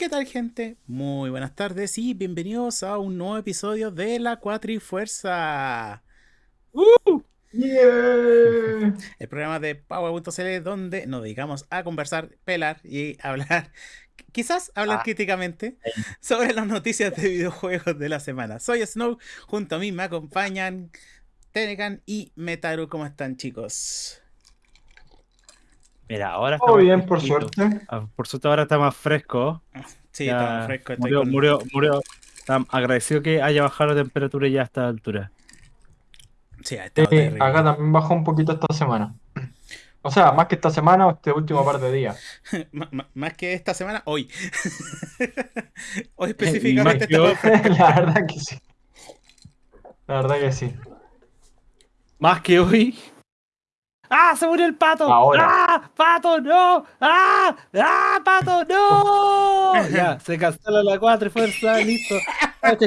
¿Qué tal gente? Muy buenas tardes y bienvenidos a un nuevo episodio de La Cuatrifuerza. ¡Uh! Yeah. El programa de Power.cl donde nos dedicamos a conversar, pelar y hablar, quizás hablar Ah. críticamente sobre las noticias de videojuegos de la semana. Soy Snow, junto a mí me acompañan Tenecan y Metaru. ¿Cómo están chicos? Mira, ahora está Todo más bien, por suerte. Ah, Por suerte ahora está más fresco. Sí, Ya estamos frescos. estoy murió, con- murió, murió. Está agradecido que haya bajado la temperatura ya a esta altura. Sí, ha estado Sí, terrible. acá también bajó un poquito esta semana. O sea, más que esta semana o este último par de días. Más que esta semana, hoy. hoy específicamente hoy. estamos frescos. La verdad que sí. La verdad que sí. Más que hoy. ¡Ah! ¡Se murió el pato! Ahora. ¡Ah! ¡Pato, no! ¡Ah! ¡Ah! ¡Pato, no! ya, se cancela la cuatro y fuerza, listo. Ok.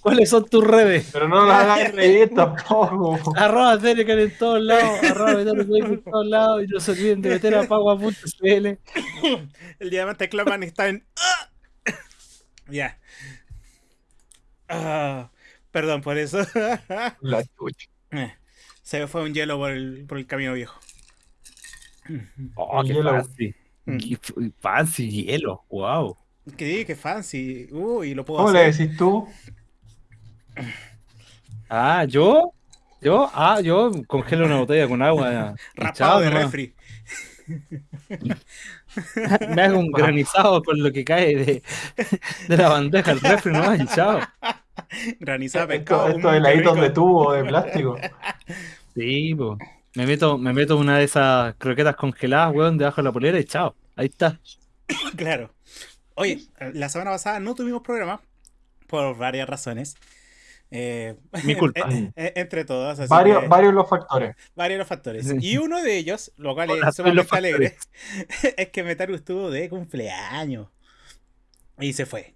¿Cuáles son tus redes? Pero no la hagas reír tampoco. Arroba Tenecan en todos lados, arroba Metaru Game en todos lados y no se olviden de meter a pagua.cl. El diamante Cloman está en. Ya. Ah, perdón por eso. La chucha. Eh, Se me fue un hielo por el, por el camino viejo. Oh, qué Hielo. fancy. Mm. Qué fancy hielo, wow. Qué, qué fancy. Uy, lo puedo ¿Cómo le decís tú? Ah, ¿yo? ¿Yo? Ah, yo congelo una botella con agua. Rapado de refri. Me hago un granizado con lo que cae de, de la bandeja al refri nomás y chao. Granizado de Esto, pescado. estos mm, qué heladitos rico. de tubo de plástico. Sí, po. Me meto, me meto una de esas croquetas congeladas, weón, debajo de la polera y chao. Ahí está. Claro. Oye, la semana pasada no tuvimos programa por varias razones. Eh, Mi culpa. eh, eh, entre todas. así Varios, que- varios los factores. varios los factores. Y uno de ellos, lo cual es sumamente alegre, es que Metaru estuvo de cumpleaños. Y se fue.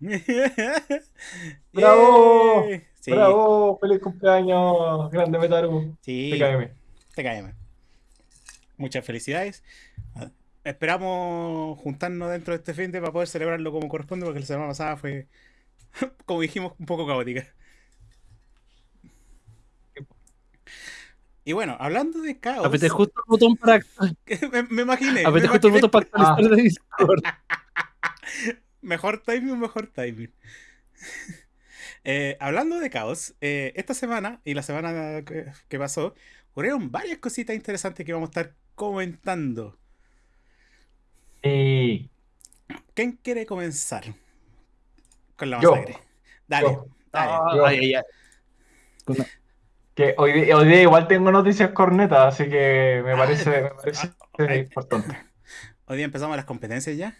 ¡Bravo! Sí, ¡Bravo! ¡Feliz cumpleaños! Grande Metaru. sí, TKM. TKM. Muchas felicidades. Ah, Esperamos juntarnos dentro de este fin de para poder celebrarlo como corresponde, porque la semana pasada fue, como dijimos, un poco caótica. Y bueno, hablando de caos, Apreté justo el botón para, me, me imaginé, apreté justo el botón para actualizar de Discord. Mejor timing, mejor timing. Eh, hablando de caos, eh, esta semana y la semana que, que pasó, ocurrieron varias cositas interesantes que vamos a estar comentando. Y ¿Quién quiere comenzar con la Yo. masacre? Dale, Yo. dale. Ay, ay, ay. que hoy, hoy día igual tengo noticias cornetas, así que me parece, me parece Ah, importante. Hoy día empezamos las competencias ya.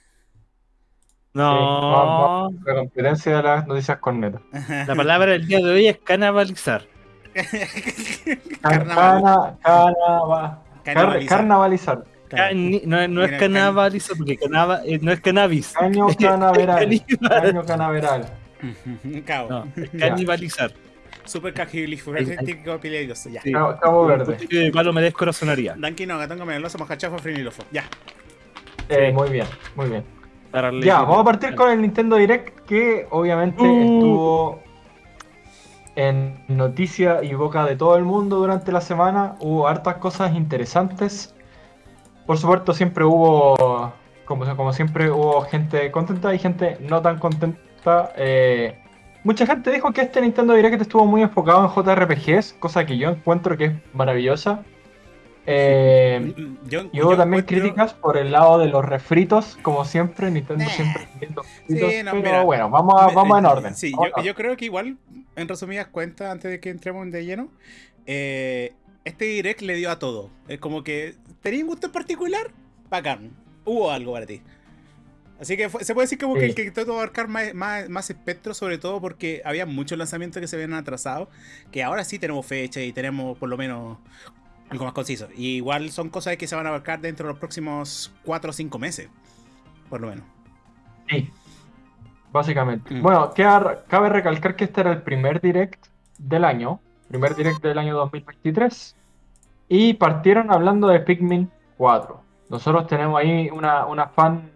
No, vamos, La competencia de las noticias cornetas. la palabra del día de hoy es canibalizar. Carnaval. Cana, canava- car- Carnavalizar. carnavalizar. No, no es Mira, canibalizar, porque canaba- eh, no es cannabis. Caño canaveral. Caño canaveral. Cao. No, es canibalizar. Super cajilifuracético peligroso. Ya. Sí. Cabo, Cabo Verde. De palo me descorazonaría. Danky no, gatón venenoso, mojachafa, frinilofo. Ya. Eh, Sí. muy bien, muy bien. Darle- Ya, vamos a partir con el Nintendo Direct que obviamente Uh. estuvo en noticia y boca de todo el mundo durante la semana. Hubo hartas cosas interesantes. Por supuesto, siempre hubo, como, como siempre, hubo gente contenta y gente no tan contenta. Eh, mucha gente dijo que este Nintendo Direct estuvo muy enfocado en JRPGs, cosa que yo encuentro que es maravillosa. Eh, Yo, y hubo yo también encuentro- críticas por el lado de los refritos, como siempre, Nintendo Nah. siempre refritos, Sí, no, pero mira, bueno, vamos, a- Me- vamos en eh, orden. Sí, vamos yo, en creo que igual, en resumidas cuentas, antes de que entremos de lleno, eh, este direct le dio a todo. Es como que, ¿tenías un gusto en particular? Bacán. Hubo algo para ti. Así que fue- se puede decir como que el que intentó abarcar más, más, más espectro, sobre todo porque había muchos lanzamientos que se habían atrasado, que ahora sí tenemos fecha y tenemos por lo menos algo más conciso. Y igual son cosas que se van a abarcar dentro de los próximos 4 o 5 meses, por lo menos. Sí, básicamente. Mm. Bueno, queda- cabe recalcar que este era el primer direct del año, primer direct del año 2023, y partieron hablando de Pikmin 4. Nosotros tenemos ahí una, una fan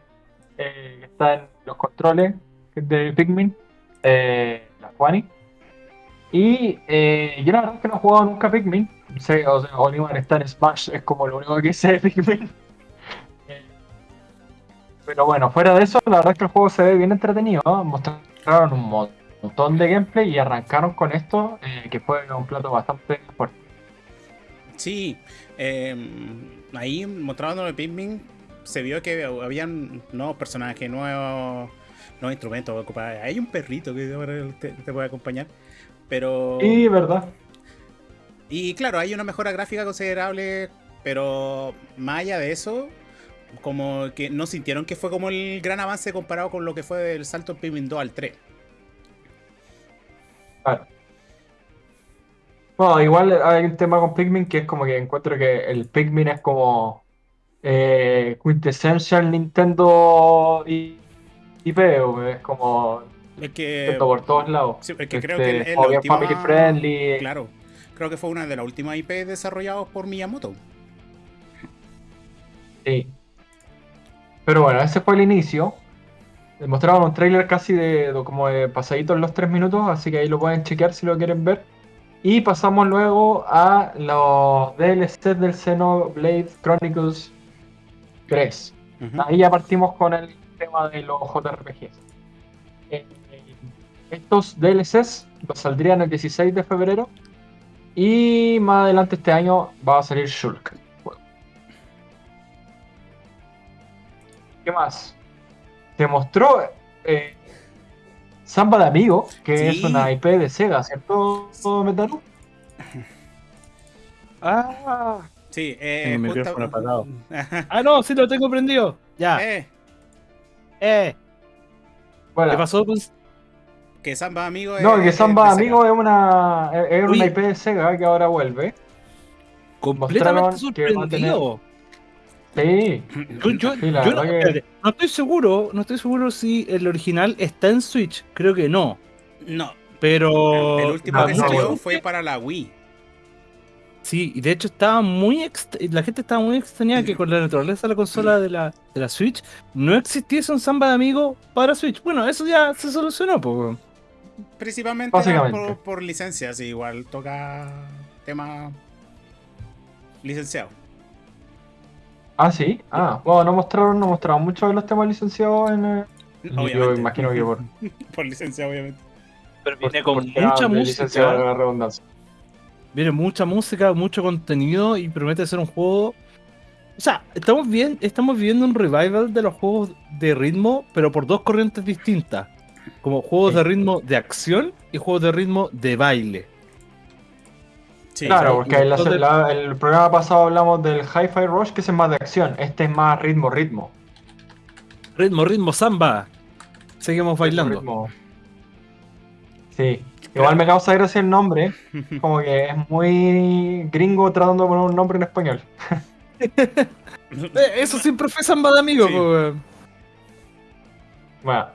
eh, que está en, los controles de Pikmin, eh, la Juani. Y eh, yo la verdad es que no he jugado nunca Pikmin. Sé, o sea, Oliver está en Smash, es como lo único que sé de Pikmin. Eh, Pero bueno, fuera de eso, la verdad es que el juego se ve bien entretenido. Mostraron un mo- montón de gameplay y arrancaron con esto, eh, que fue un plato bastante fuerte. Sí, eh, ahí mostrando el Pikmin se vio que habían nuevos personajes, nuevos, nuevos instrumentos. Hay un perrito que te puede acompañar. Pero. Y verdad. Y claro, hay una mejora gráfica considerable, pero más allá de eso, como que no sintieron que fue como el gran avance comparado con lo que fue el salto Pikmin 2 al 3. Claro. Bueno, igual hay un tema con Pikmin que es como que encuentro que el Pikmin es como eh, quintessential Nintendo y IP, es como Es que. Por todos lados. sí, es que creo Este, que es la como bien última. family friendly. Claro, creo que fue una de las últimas IP desarrolladas por Miyamoto. Sí. Pero bueno, ese fue el inicio. Mostraron un trailer casi de, de como de pasaditos los tres minutos, así que ahí lo pueden chequear si lo quieren ver. Y pasamos luego a los DLCs del Xenoblade Chronicles 3. Ujú. Ahí ya partimos con el tema de los JRPGs. Eh, estos DLCs los saldrían el 16 de febrero. Y más adelante este año va a salir Shulk. ¿Qué más? Se mostró eh, Samba de Amigo, que Sí. es una IP de Sega, ¿cierto, Metaru? Ah, Sí, eh, Tengo justa- apagado. Ah, no, sí lo tengo prendido. Ya. Eh, Eh, Bueno, ¿qué pasó con que Samba Amigo no, es- que es Samba Sega. Amigo es una, es es una Oye. IP de Sega que ahora vuelve. completamente que sorprendido? Sí, Yo, yo- Sí, la yo no, que- no estoy seguro, no estoy seguro si el original está en Switch, creo que no. No, Pero el último no, que no, salió fue para la Wii. Sí, y de hecho estaba muy ext- la gente estaba muy extrañada que con la naturaleza de la consola de la, de la Switch no existiese un Samba de amigo para Switch. Bueno, eso ya se solucionó, pues. Principalmente por, por licencias, igual toca tema licenciado. Ah, sí. Ah, bueno, no mostraron, no mostraron mucho de los temas licenciados en. eh, Yo Obviamente. imagino que por. por licencia, obviamente. Pero por- viene con mucha de licenciado, música, la redundancia. viene mucha música, mucho contenido y promete ser un juego. O sea, estamos bien, estamos viviendo un revival de los juegos de ritmo, pero por dos corrientes distintas. Como juegos Sí. de ritmo de acción y juegos de ritmo de baile. Sí, Claro, sí. porque Entonces- la- el programa pasado hablamos del Hi-Fi Rush, que es más de acción. Este es más ritmo, ritmo. Ritmo, ritmo, samba. Seguimos bailando. Ritmo. Sí. Igual me causa gracia el nombre. Como que es muy gringo tratando de poner un nombre en español. Eh, eso siempre fue samba de amigo, Sí. weón. Bueno,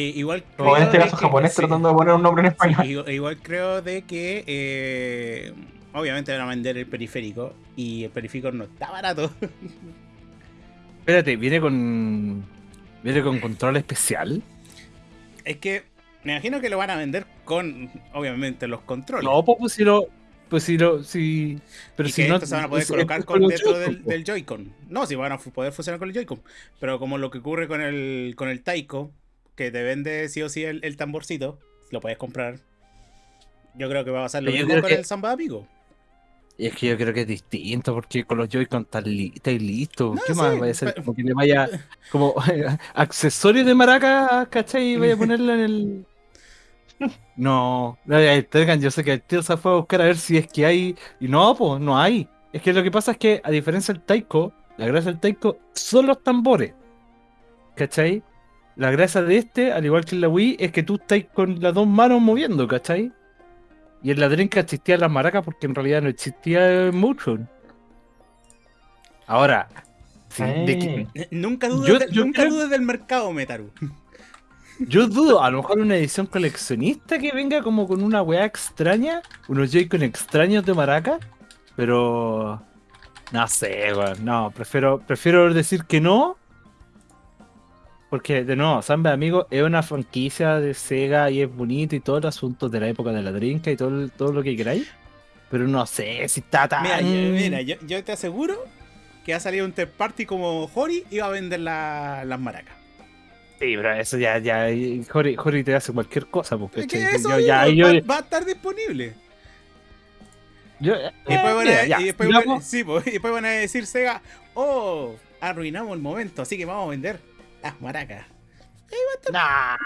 igual como en creo este de caso que- japonés sí. tratando de poner un nombre en Sí, español. igual, igual creo de que eh, obviamente van a vender el periférico y el periférico no está barato. Espérate, viene con. Viene con control especial. Es que me imagino que lo van a vender con obviamente los controles. No, pues, pues si lo. Pues si lo. Si, pero y si que no. se van a poder colocar con dentro Joy-Con, del, Joy-Con. No, si van a poder funcionar con el Joy-Con. Pero como lo que ocurre con el, con el Taiko, que te vende sí o sí el, el tamborcito, lo puedes comprar. Yo creo que va a pasar lo Pero mismo con que- el Samba Amigo. Y es que yo creo que es distinto, porque con los Joy-Con estás li- listos. No, ¿Qué sí, más vaya a ser? Como que le vaya. Como accesorio de maraca, ¿cachai? Y vaya a ponerlo en el. No, yo sé que el tío se fue a buscar a ver si es que hay. Y no, pues no hay. Es que lo que pasa es que, a diferencia del Taiko, la gracia del Taiko son los tambores. ¿Cachai? La gracia de este, al igual que en la Wii, es que tú estás con las dos manos moviendo, ¿cachai? Y en la Dreamcast existían las maracas porque en realidad no existía Motion. Ahora, sí, de que- Nunca dudes, Yo- del- yo nunca creo- dudes del mercado, Metaru. yo dudo, a lo mejor una edición coleccionista que venga como con una weá extraña, unos Joy-Con extraños de maraca, pero no sé, weón, no, prefiero, prefiero decir que no, Porque, de nuevo, Samba Amigo es una franquicia de Sega y es bonito y todo el asunto de la época de la drinka y todo, todo lo que queráis. Pero no sé si está tan. Mira, yo, mira, yo, yo te aseguro que ha salido un third party como Hori y va a vender la- las maracas. Sí, pero eso ya, ya. Jori, Jori te hace cualquier cosa, porque Es que eso yo, ya, yo, va, va a estar disponible. y después van a decir Sega, oh, arruinamos el momento, así que vamos a vender las maracas. Nah.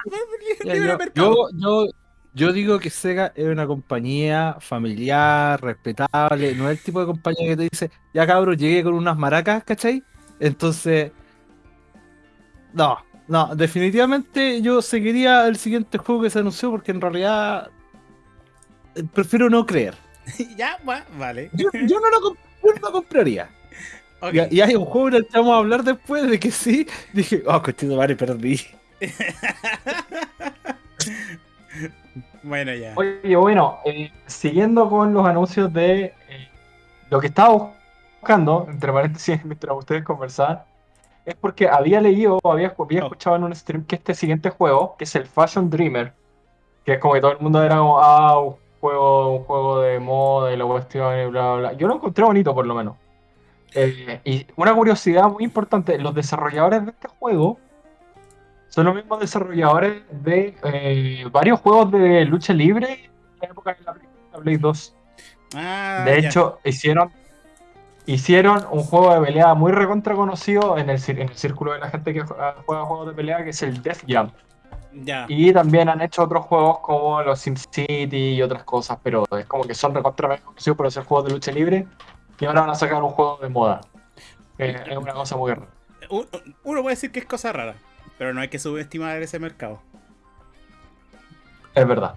Ya, Libre yo, yo, yo, yo digo que Sega es una compañía familiar, respetable, no es el tipo de compañía que te dice, ya cabros, llegué con unas maracas, ¿cachai? Entonces, no, no, definitivamente yo seguiría el siguiente juego que se anunció porque en realidad eh, prefiero no creer. ya, va, vale. Yo, yo no lo comp- yo no lo compraría. Y, y hay un juego del que vamos a hablar después de que sí, dije, oh, cochito, vale, perdí. bueno, ya. Oye, bueno, eh, siguiendo con los anuncios de eh, lo que estaba buscando, entre paréntesis, mientras ustedes conversaban, es porque había leído, había, había Oh. escuchado en un stream que este siguiente juego, que es el Fashion Dreamer, que es como que todo el mundo era como, ah, un juego, un juego de moda y la cuestión y bla, bla, bla. Yo lo encontré bonito, por lo menos. Eh, y una curiosidad muy importante, los desarrolladores de este juego son los mismos desarrolladores de eh, varios juegos de lucha libre en la época de la Play, la Play 2. Ah, De hecho, hicieron, hicieron un juego de pelea muy recontra conocido en el, en el círculo de la gente que juega, juega juegos de pelea, que es el Def Jam. Y también han hecho otros juegos como los SimCity y otras cosas, pero es como que son recontra conocidos por hacer juegos de lucha libre y ahora van a sacar un juego de moda. Eh, es una cosa muy rara. Un- Uno puede decir que es cosa rara, pero no hay que subestimar ese mercado. Es verdad.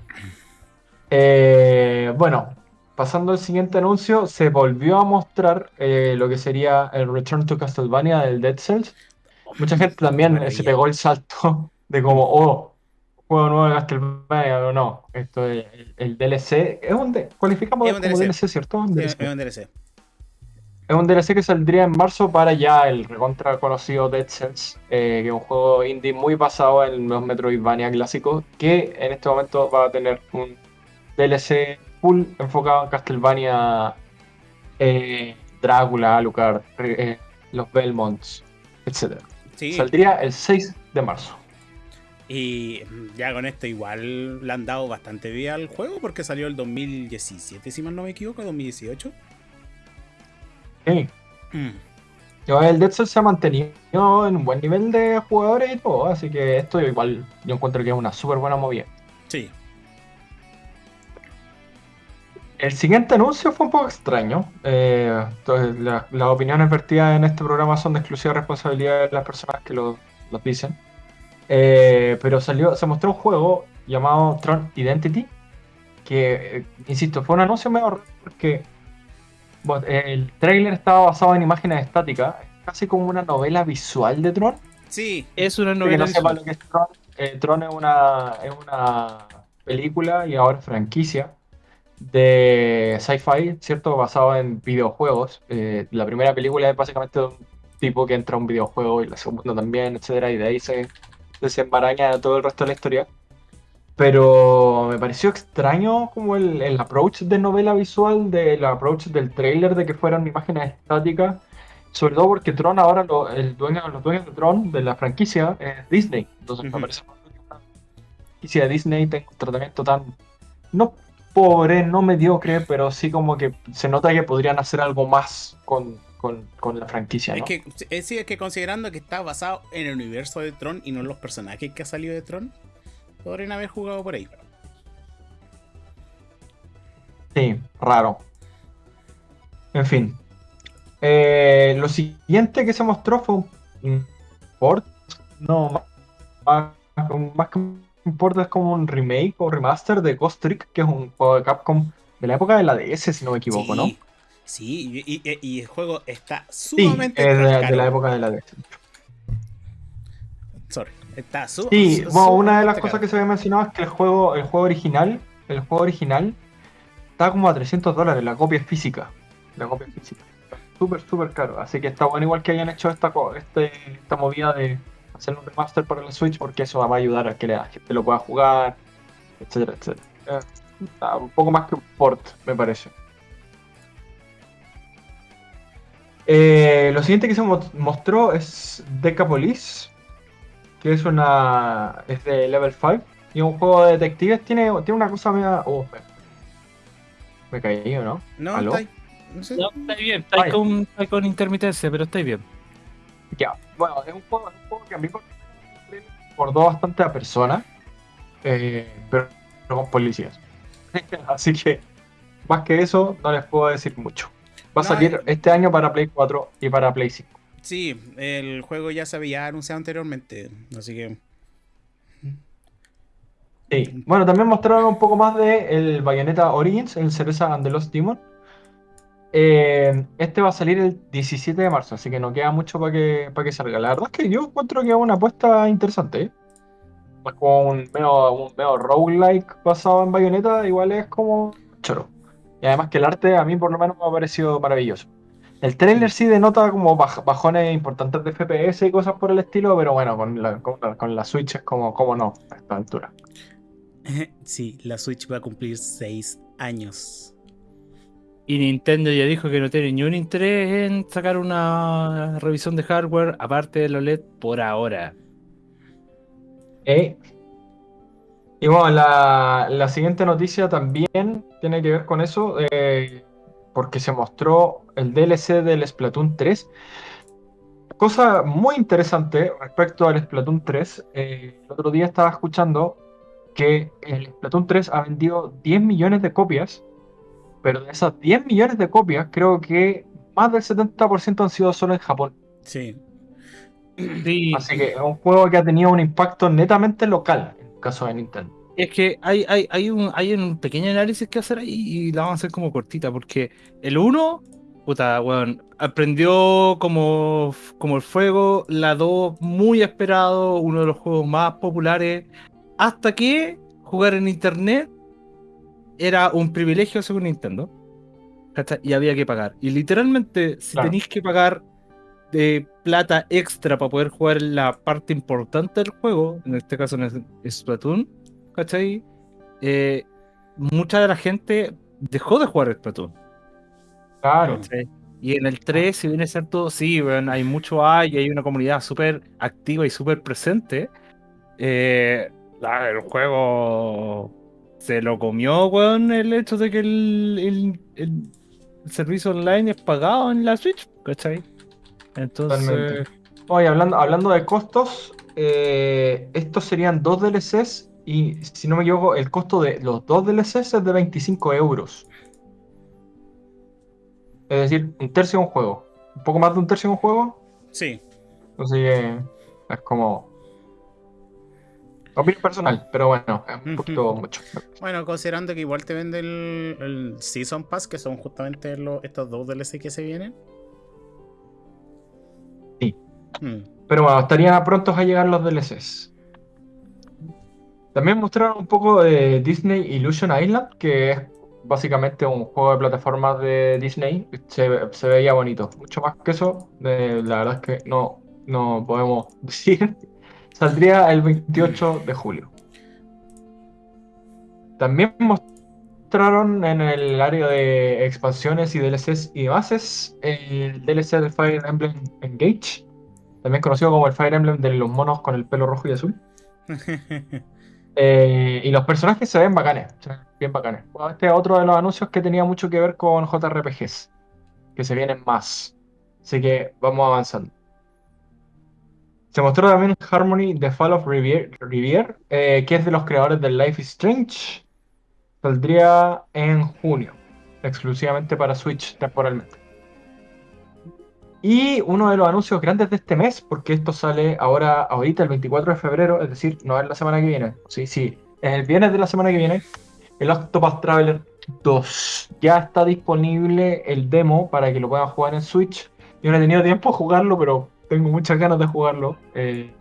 Eh, bueno, pasando al siguiente anuncio, se volvió a mostrar eh, lo que sería el Return to Castlevania del Dead Cells. Mucha gente también se pegó el salto de como, oh, juego nuevo de Castlevania o no. Esto es el, el DLC. Es un D- cualificamos Es un como DLC. DLC, ¿cierto? Un es un DLC. Es un DLC que saldría en marzo para ya el recontra conocido Dead Cells, eh, que es un juego indie muy basado en los Metroidvania clásicos, que en este momento va a tener un DLC full enfocado en Castlevania, eh, Drácula, Alucard, eh, los Belmonts, etc. Sí, Saldría el 6 de marzo. y mm, ya con esto igual le han dado bastante vida al juego porque salió el 2017, si mal no me equivoco, 2018. Sí. Mm. Yo, El Dead Cells se ha mantenido en un buen nivel de jugadores y todo, así que esto igual yo encuentro que es una súper buena movida. Sí, El siguiente anuncio fue un poco extraño. Eh, entonces, la- las opiniones vertidas en este programa son de exclusiva responsabilidad de las personas que lo, dicen. Eh, pero salió, se mostró un juego llamado Tron Identity, que, eh, insisto, fue un anuncio raro porque bueno, el trailer estaba basado en imágenes estáticas, casi como una novela visual de Tron. sí, Es una Para que novela no sepa visual. lo que es Tron, eh, Tron es una, es una película y ahora franquicia de sci-fi, ¿cierto? Basado en videojuegos. Eh, la primera película es básicamente de un tipo que entra a un videojuego y la segunda también, etcétera, y de ahí se desenmaraña todo el resto de la historia. Pero me pareció extraño como el, el approach de novela visual, del approach del trailer de que fueran imágenes estáticas. Sobre todo porque Tron ahora, lo- el dueño, los dueños de Tron, de la franquicia, es Disney. Entonces me parece una franquicia de Disney tenga un tratamiento tan, no pobre, no mediocre, pero sí como que se nota que podrían hacer algo más con, con- con la franquicia, es que, es, sí, es que considerando que está basado en el universo de Tron y no en los personajes que ha salido de Tron, podrían haber jugado por ahí. Sí, raro. En fin. Eh, lo siguiente que se mostró fue un, port. No, más, que un port es como un remake o remaster de Ghost Trick, que es un juego de Capcom de la época de la DS, si no me equivoco, sí, ¿no? Sí, y, y- y el juego está Sí, sumamente es de, la época de la DS. Sorry, está su- Sí, su- bueno, una de las cosas que se había mencionado es que el juego, el juego original, el juego original está como a 300 dólares, la copia es física. La copia es física. Súper, súper caro. Así que está bueno igual que hayan hecho esta, este, esta movida de hacer un remaster para la Switch porque eso va a ayudar a que la gente lo pueda jugar, etcétera, etcétera. Eh, un poco más que un port, me parece. Eh, lo siguiente que se mo- mostró es Decapolis, que es una. es de level 5 y es un juego de detectives. Tiene, tiene una cosa media. Oh, me, me caí, ¿o no? No, ¿Aló? está ahí. No sé. No, estáis bien, Vaya. con, intermitencia, pero estáis bien. Ya, bueno, es un juego, es un juego que a mí por- me recordó bastante a Persona, eh, pero, pero con policías. Así que, más que eso, no les puedo decir mucho. Va a No, salir eh. este año para Play 4 y para Play 5. Sí, el juego ya se había anunciado anteriormente, así que Sí. Bueno, también mostraron un poco más de el Bayonetta Origins, el Cereza and the Lost Demon. Eh, este va a salir el 17 de marzo, así que no queda mucho para que, para que salga. La verdad es que yo encuentro que es una apuesta interesante. ¿eh? Como un medio, un medio roguelike basado en Bayonetta, igual es como choro. Y además que el arte a mí por lo menos me ha parecido maravilloso. El trailer sí denota como baj- bajones importantes de FPS y cosas por el estilo, pero bueno, con la, con la, con la Switch es como, como no, a esta altura. sí, la Switch va a cumplir 6 años. Y Nintendo ya dijo que no tiene ni un interés en sacar una revisión de hardware aparte del OLED por ahora. Eh, Y bueno, la, la siguiente noticia también tiene que ver con eso, eh, porque se mostró el DLC del Splatoon 3. Cosa muy interesante respecto al Splatoon 3. eh, el otro día estaba escuchando que el Splatoon 3 ha vendido 10 millones de copias, pero de esas 10 millones de copias, creo que más del 70% han sido solo en Japón. Sí. Sí, Así que es un juego que ha tenido un impacto netamente local en el caso de Nintendo. es que hay, hay, hay, un, hay un pequeño análisis que hacer ahí y la vamos a hacer como cortita, porque el 1, puta, weón, aprendió como, como el fuego, la 2, muy esperado, uno de los juegos más populares, hasta que jugar en internet era un privilegio según Nintendo. Y había que pagar. Y literalmente, si Claro. tenéis que pagar de plata extra para poder jugar la parte importante del juego, en este caso en Splatoon, ¿cachai? Eh, mucha de la gente dejó de jugar Splatoon. Claro. ¿cachai? Y en el 3, si bien es cierto, sí, weón, hay mucho hay, hay una comunidad súper activa y súper presente. eh, el juego se lo comió, weón, el hecho de que el, el- el servicio online es pagado en la Switch, ¿cachai? Entonces, Totalmente. Oye, hablando, hablando de costos, eh, estos serían dos DLCs y si no me equivoco, el costo de los dos DLCs es de 25 euros. Es decir, un tercio de un juego. Un poco más de un tercio de un juego. Sí. Así que es como... Opinión personal, pero bueno, es un poquito mucho. Bueno, considerando que igual te vende el, el Season Pass, que son justamente los, estos dos DLC que se vienen. Sí. Hmm. Pero bueno, estarían prontos a llegar los DLCs. También mostraron un poco de Disney Illusion Island, que es básicamente un juego de plataformas de Disney. Se, se veía bonito. Mucho más que eso, eh, la verdad es que no, no podemos decir. Saldría el 28 de julio. También mostraron en el área de expansiones y DLCs y bases el DLC de Fire Emblem Engage también conocido como el Fire Emblem de los monos con el pelo rojo y azul. Eh, y los personajes se ven bacanes, bien bacanes. Este es otro de los anuncios que tenía mucho que ver con JRPGs, que se vienen más. Así que vamos avanzando. Se mostró también Harmony The Fall of Rivier, eh, que es de los creadores de Life is Strange. Saldría en junio, exclusivamente para Switch temporalmente. Y uno de los anuncios grandes de este mes, porque esto sale ahora, ahorita el 24 de febrero, es decir, no es la semana que viene, sí, sí, es el viernes de la semana que viene, el Octopath Traveler 2. Ya está disponible el demo para que lo puedan jugar en Switch. Yo no he tenido tiempo de jugarlo, pero tengo muchas ganas de jugarlo. eh,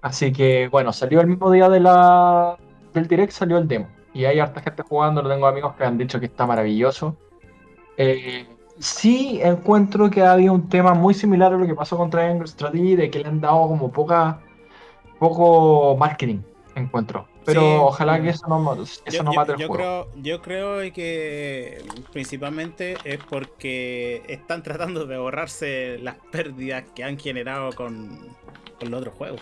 así que, bueno, salió el mismo día del direct, salió el demo. Y hay harta gente jugando, tengo amigos que han dicho que está maravilloso. Eh, sí encuentro que había un tema muy similar a lo que pasó con Triangle Strategy, de que le han dado como poca, poco marketing, encuentro. Pero Sí. ojalá que eso no, eso Yo, no yo- mate el juego. creo, yo creo que principalmente es porque están tratando de ahorrarse las pérdidas que han generado con, con los otros juegos.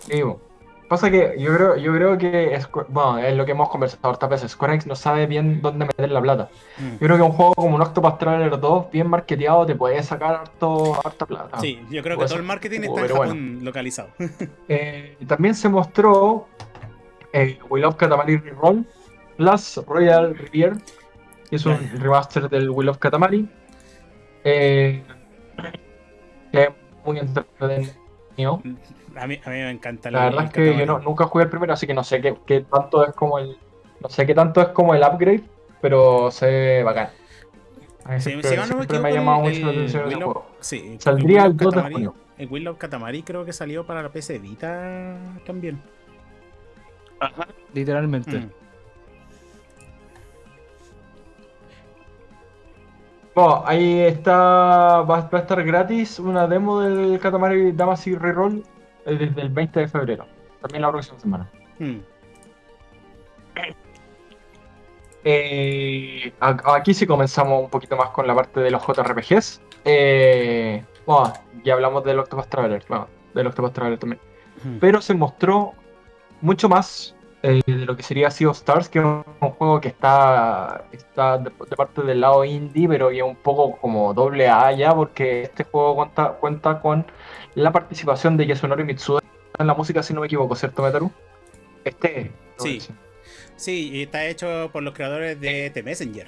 Sí, bo. Pasa que yo creo, yo creo que bueno, es lo que hemos conversado hartas veces. Square Enix no sabe bien dónde meter la plata. Mm. Yo creo que un juego como un Octopath Traveler 2, bien marketeado, te puede sacar harto, harta plata. Sí, yo creo que todo el marketing juego, está en Japón localizado. Eh, también se mostró eh, We Love Katamari Reroll plus Royal Rivier, que es un remaster del We Love Katamari. Eh, que es muy entretenido. A mí, a mí me encanta el- La verdad es que yo no, nunca jugué el primero, así que no sé qué, qué tanto es como el. No sé qué tanto es como el upgrade, pero se ve bacán. A mí Sí, siempre, si no me ha llamado el- mucho la atención el juego. Sí, Saldría el el 2 de junio. El Will of Katamari creo que salió para la PC Vita también. Literalmente. Mm. Bueno, ahí está, va, va a estar gratis una demo del Katamari Damacy Reroll desde el 20 de febrero. También la próxima semana. Mm. Eh, aquí sí comenzamos un poquito más con la parte de los JRPGs. Eh, bueno, ya hablamos del Octopath Traveler, bueno, del Octopath Traveler también. Mm. Pero se mostró mucho más eh, de lo que sería Sea of Stars, que es un, un juego que está, está de, de parte del lado indie, pero ya un poco como doble A ya, porque este juego cuenta, cuenta con la participación de Yasunori Mitsuda en la música, si no me equivoco, ¿cierto, Metaru? Este. Sí. Sí, y está hecho por los creadores de The Messenger.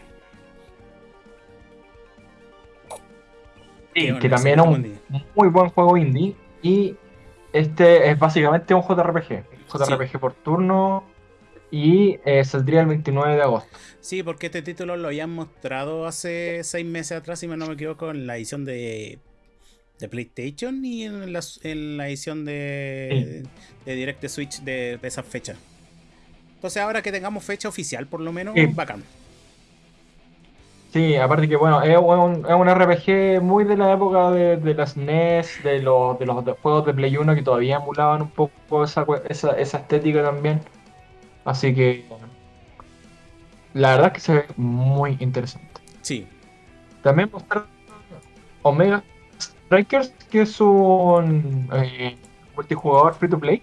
Sí, Que también es un indie. muy buen juego indie. Y este es básicamente un JRPG. Un JRPG por turno. Y eh, saldría el 29 de agosto. Sí, porque este título lo habían mostrado hace seis meses atrás, si no me equivoco, en la edición de, de PlayStation y en la, en la edición de, de Direct de Switch de, de esa fecha. Entonces ahora que tengamos fecha oficial, por lo menos, Sí. bacán. Sí, aparte que bueno, es un, es un RPG muy de la época de, de las NES, de los, de los de- juegos de Play 1 que todavía emulaban un poco esa, esa, esa estética también. Así que la verdad es que se ve muy interesante. Sí, También mostraron Omega Strikers, que es un eh, multijugador free to play,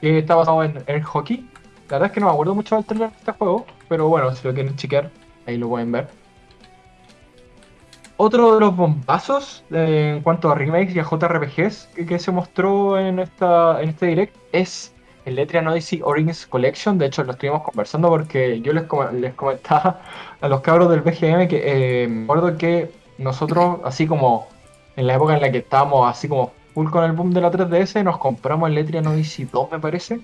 que está basado en Air Hockey. La verdad es que no me acuerdo mucho del trailer de este juego, pero bueno, si lo quieren chequear, ahí lo pueden ver. Otro de los bombazos eh, en cuanto a remakes y a JRPGs que, se mostró en, esta, en este direct es el Letrian Odyssey Origins Collection. De hecho, lo estuvimos conversando porque yo les comentaba a los cabros del BGM que eh, me acuerdo que nosotros, así como en la época en la que estábamos así como full con el boom de la 3DS, nos compramos el Letrian Odyssey 2, me parece.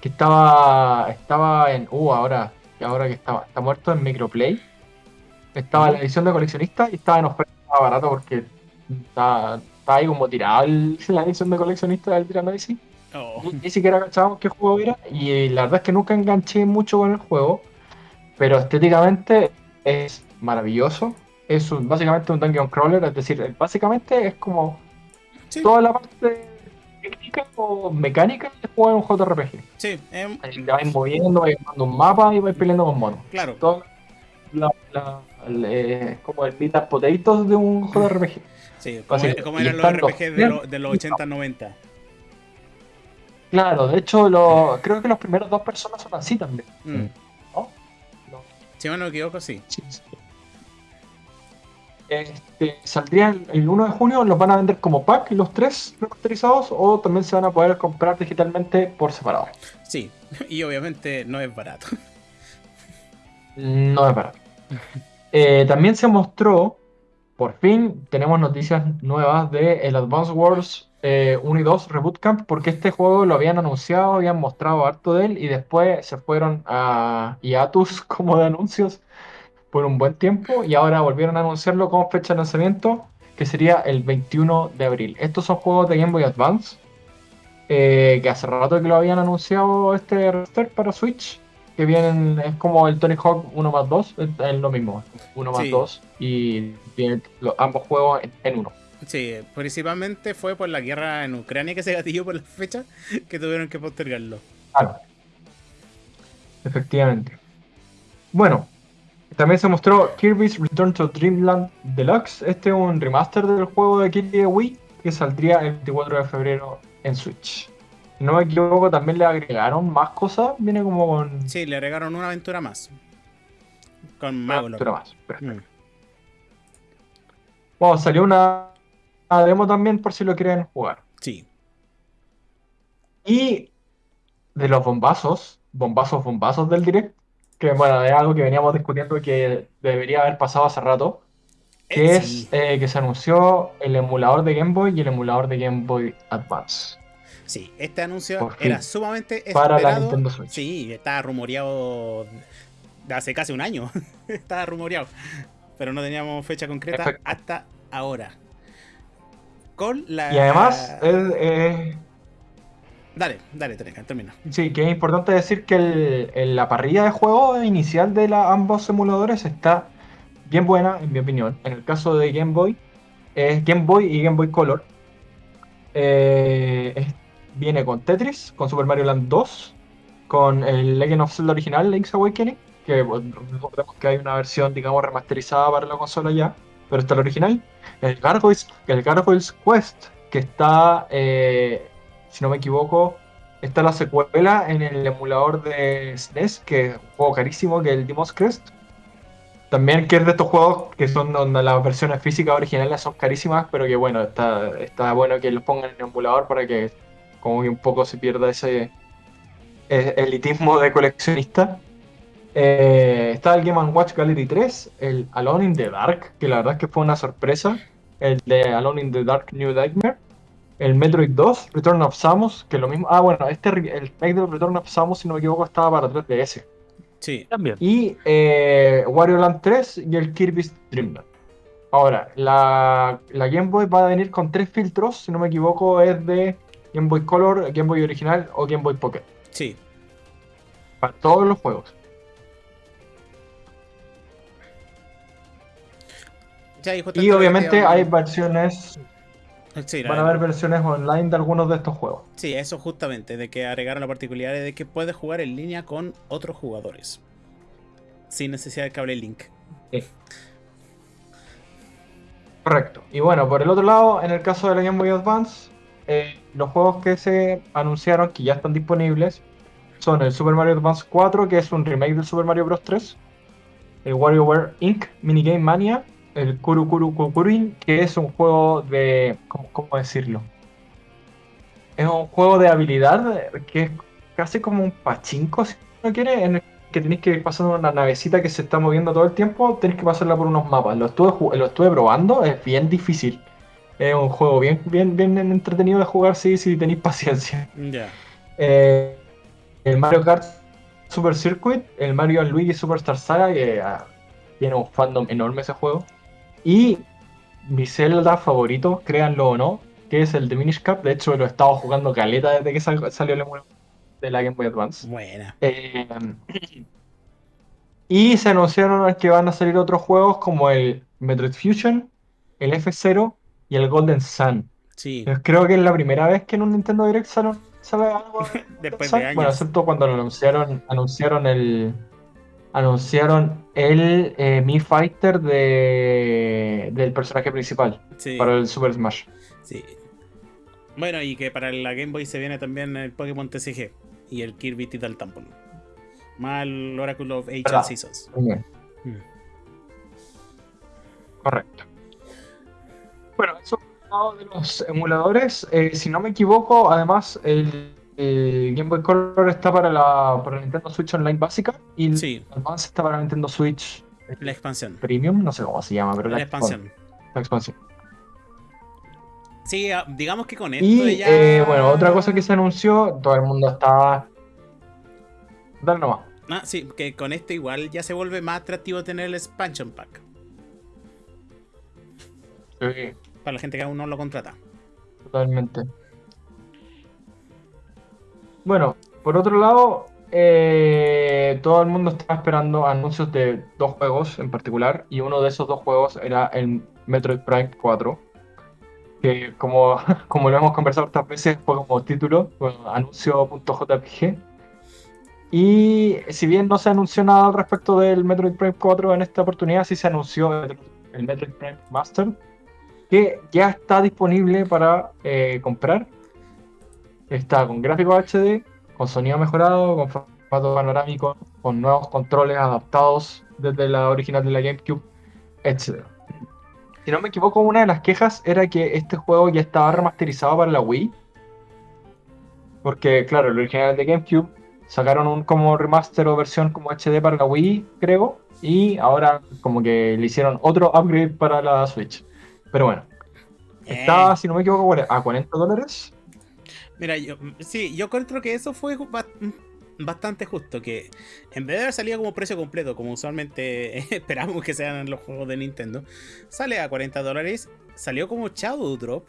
Que estaba, estaba en. Uh, ahora, ahora que estaba, está muerto en Microplay. Estaba en la edición de coleccionista y estaba en oferta estaba barato porque está, está ahí como tirado el- la edición de coleccionista del Letrian Odyssey. Oh, Ni, ni siquiera cachábamos qué juego era y la verdad es que nunca enganché mucho con el juego, pero estéticamente es maravilloso. Es un- básicamente un dungeon crawler, es decir, básicamente es como sí, toda la parte técnica o mecánica de jugar un JRPG. sí, Ahí Te vais moviendo, vais armando un mapa y vais peleando con monos. claro. Todo la, la- el, eh, como el and potatoes de un JRPG. Sí, como, Así, como eran los están los RPG de, lo- de los 80-90. Claro, de hecho lo, creo que los primeros dos personas son así también. Mm. ¿no? No. Si no me equivoco, sí. Sí, sí. Este, saldría el, el 1 de junio, los van a vender como pack los tres remasterizados o también se van a poder comprar digitalmente por separado. Sí, y obviamente no es barato. No es barato. Eh, también se mostró, por fin tenemos noticias nuevas de el Advance Wars eh, 1 y 2 Reboot Camp, porque este juego lo habían anunciado, habían mostrado harto de él y después se fueron a hiatus como de anuncios por un buen tiempo y ahora volvieron a anunciarlo con fecha de lanzamiento que sería el 21 de abril. Estos son juegos de Game Boy Advance eh, que hace rato que lo habían anunciado este remaster para Switch que vienen, es como el Tony Hawk 1 más 2, es, lo mismo, 1 más Sí. 2 y tienen los- ambos juegos en, en uno. Sí, principalmente fue por la guerra en Ucrania que se gatilló por la fecha que tuvieron que postergarlo. Claro. Efectivamente. Bueno, también se mostró Kirby's Return to Dreamland Deluxe. Este es un remaster del juego de Kirby de Wii que saldría el 24 de febrero en Switch. No me equivoco, también le agregaron más cosas. Viene como con Sí, le agregaron una aventura más. Con una Magolor. aventura más. Perfecto. Mm. Bueno, salió una, una demo también por si lo quieren jugar. Sí. Y de los bombazos, bombazos, bombazos del direct, que bueno, es algo que veníamos discutiendo que debería haber pasado hace rato, que Eh, es eh, que se anunció el emulador de Game Boy y el emulador de Game Boy Advance. Sí, este anuncio era sumamente Para la esperado. Nintendo Switch. Sí, estaba rumoreado de hace casi un año. estaba rumoreado. Pero no teníamos fecha concreta Perfecto. hasta ahora. Con la. Y además, es- es- Dale, dale, Teneca, termina. sí, que es importante decir que la parrilla de juego inicial de ambos emuladores está bien buena, en mi opinión. En el caso de Game Boy, es Game Boy y Game Boy Color. Eh, viene con Tetris, con Super Mario Land 2, con el Legend of Zelda original, Link's Awakening, que recordemos que hay una versión, digamos, remasterizada para la consola ya, pero está el original. El Gargoyles, el Gargoyles Quest, que está, eh, si no me equivoco, está la secuela en el emulador de SNES, que es un juego carísimo, que es el Demon's Crest. También que es de estos juegos que son donde las versiones físicas originales son carísimas, pero que bueno, está, está bueno que los pongan en el emulador para que como que un poco se pierda ese eh, elitismo de coleccionista. Eh, está el Game Watch Gallery 3, el Alone in the Dark, que la verdad es que fue una sorpresa. El de Alone in the Dark New Nightmare. El Metroid 2, Return of Samus, que lo mismo. Ah, bueno, este el Metroid Return of Samus, si no me equivoco, estaba para 3DS. Sí. También. Y eh, Wario Land 3 y el Kirby's Dream Land. Ahora, la, la Game Boy va a venir con tres filtros, si no me equivoco, es de Game Boy Color, Game Boy Original o Game Boy Pocket. Sí. Para todos los juegos. Ya, y obviamente hay versiones, Sí, van a haber versiones online de algunos de estos juegos. Sí, eso justamente, de que agregaron la particularidad de que puedes jugar en línea con otros jugadores. Sin necesidad de cable link. Correcto. Y bueno, por el otro lado, en el caso de la Game Boy Advance, eh, los juegos que se anunciaron que ya están disponibles son el Super Mario Advance 4, que es un remake del Super Mario Bros. 3, el WarioWare Inc. Minigame Mania, el Kuru Kuru Kukurin, que es un juego de. ¿Cómo, cómo decirlo? Es un juego de habilidad que es casi como un pachinko, si uno quiere, en el que tenéis que ir pasando una navecita que se está moviendo todo el tiempo, tenéis que pasarla por unos mapas. Lo estuve, lo estuve probando, es bien difícil. Es un juego bien, bien, bien entretenido de jugar si, si tenéis paciencia. Eh, el Mario Kart Super Circuit, el Mario Luigi Superstar Saga, que ah, tiene un fandom enorme ese juego. Y mi Zelda favorito, créanlo o no, que es el de Minish Cap. De hecho, lo he estado jugando caleta desde que sal- salió el emulador de la Game Boy Advance. Buena. Eh, y se anunciaron que van a salir otros juegos como el Metroid Fusion, el F0 y el Golden Sun. Sí. Yo creo que es la primera vez que en un Nintendo Direct sale, sale algo de Después de años. Bueno, excepto cuando lo anunciaron, anunciaron el anunciaron el eh, Mi Fighter de, del personaje principal Sí. para el Super Smash. Sí. Bueno, y que para la Game Boy se viene también el Pokémon TCG y el Kirby Titan Temple. Más el Oracle of Ancient ¿Verdad? Seasons. Bien, Mm. correcto. Bueno, eso por el lado de los emuladores. Eh, si no me equivoco, además el, el Game Boy Color está para la, para la Nintendo Switch Online básica y el Sí, Advance está para la Nintendo Switch la expansión. Premium, no sé cómo se llama, pero La la, expansión. la expansión. Sí, ah, digamos que con esto Y ya. eh, bueno, otra cosa que se anunció, todo el mundo está. Dale nomás. Ah, sí, que con esto igual ya se vuelve más atractivo tener el expansion pack. Sí, Para la gente que aún no lo contrata. totalmente. Bueno, por otro lado, eh, todo el mundo estaba esperando anuncios de dos juegos en particular, y uno de esos dos juegos era el Metroid Prime 4, que como, como lo hemos conversado otras veces, fue como título, bueno, anuncio.jpg. Y si bien no se anunció nada al respecto del Metroid Prime 4 en esta oportunidad, sí se anunció el, Metroid Prime Master, que ya está disponible para eh, comprar. Está con gráficos HD, con sonido mejorado, con formato panorámico, con nuevos controles adaptados desde la original de la GameCube, etc. Si no me equivoco, una de las quejas era que este juego ya estaba remasterizado para la Wii. Porque, claro, el original de GameCube sacaron un como remaster o versión como HD para la Wii, creo. Y ahora como que le hicieron otro upgrade para la Switch. Pero bueno. Eh. si no me equivoco, a 40 dólares. Mira, yo, sí, yo encuentro que eso fue ba- bastante justo. Que en vez de haber salido como precio completo, como usualmente esperamos que sean los juegos de Nintendo, sale a 40 dólares. Salió como Shadow Drop.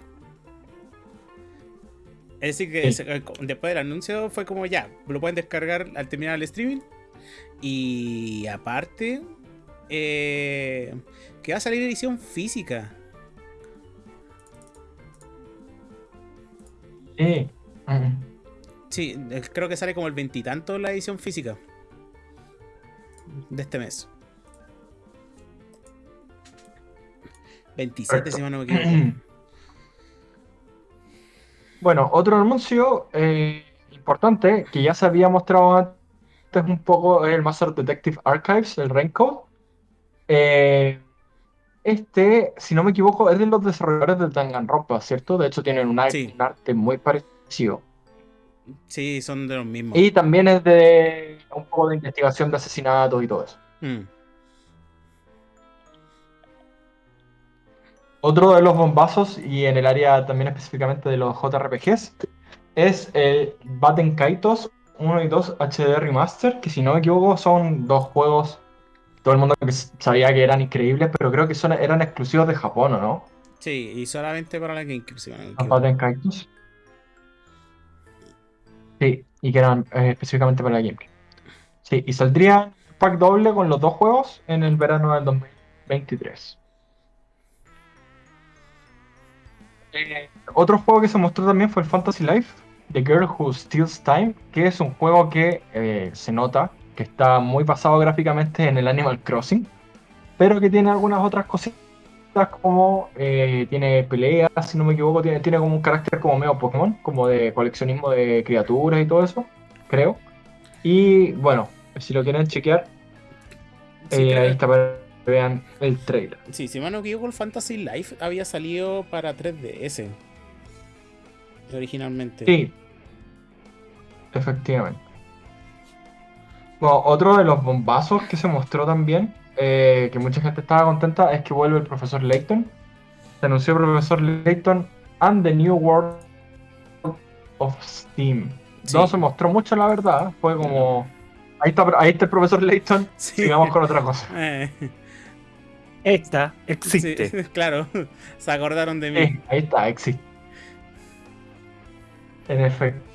Es decir, que Sí. eh, después del anuncio fue como ya, lo pueden descargar al terminar el streaming. Y aparte, eh, que va a salir edición física. Sí. Mm. Sí, creo que sale como el veintitanto la edición física de este mes. 27, si no me equivoco. Bueno, otro anuncio eh, importante que ya se había mostrado antes un poco el Master Detective Archives, el Raincoat. Eh, este, si no me equivoco, es de los desarrolladores del Danganronpa, ¿cierto? De hecho, tienen Sí. un arte muy parecido. Sí, son de los mismos. Y también es de un poco de investigación de asesinatos y todo eso. Mm. Otro de los bombazos, y en el área también específicamente de los JRPGs, es el Batten Kaitos 1 y 2 HD Remaster, que si no me equivoco son dos juegos, todo el mundo sabía que eran increíbles, pero creo que son, eran exclusivos de Japón, ¿o no? Sí, y solamente para la GameCube, si. Batten Kaitos. Sí, y que eran eh, específicamente para la GameCube. Sí, y saldrían pack doble con los dos juegos en el verano del 2023. Eh, otro juego que se mostró también fue el Fantasy Life, The Girl Who Steals Time, que es un juego que eh, se nota que está muy basado gráficamente en el Animal Crossing, pero que tiene algunas otras cositas como eh, tiene peleas, si no me equivoco, tiene, tiene como un carácter como medio Pokémon, como de coleccionismo de criaturas y todo eso, creo. Y bueno, si lo quieren chequear, Sí, eh, ahí está para que vean el trailer. sí, si mal no me equivoco, el Fantasy Life había salido para 3DS. Originalmente. Sí, efectivamente. Bueno, otro de los bombazos que se mostró también, eh, que mucha gente estaba contenta, es que vuelve el profesor Layton. Se anunció el profesor Layton and the New World of Steam. Sí. No se mostró mucho, la verdad. Fue como. Ahí está, ahí está el profesor Layton. Sí. Sigamos con otra cosa. Eh, Esta existe. sí, claro, se acordaron de mí. Ahí está, existe. En efecto.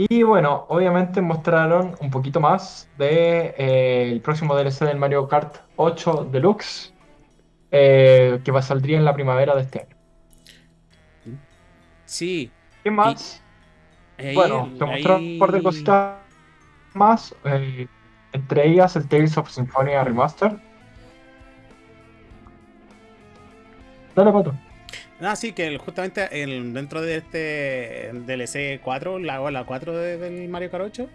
Y bueno, obviamente mostraron un poquito más de eh, el próximo DLC del Mario Kart 8 Deluxe, eh, que va saldría en la primavera de este año. Sí. ¿Qué más? ahí- bueno, se mostraron un par de ahí- cositas más, eh, entre ellas el Tales of Symphonia Remaster. Dale, pato. Ah, sí, que el- justamente el- dentro de este DLC 4, la, la 4 de- del Mario Kart 8,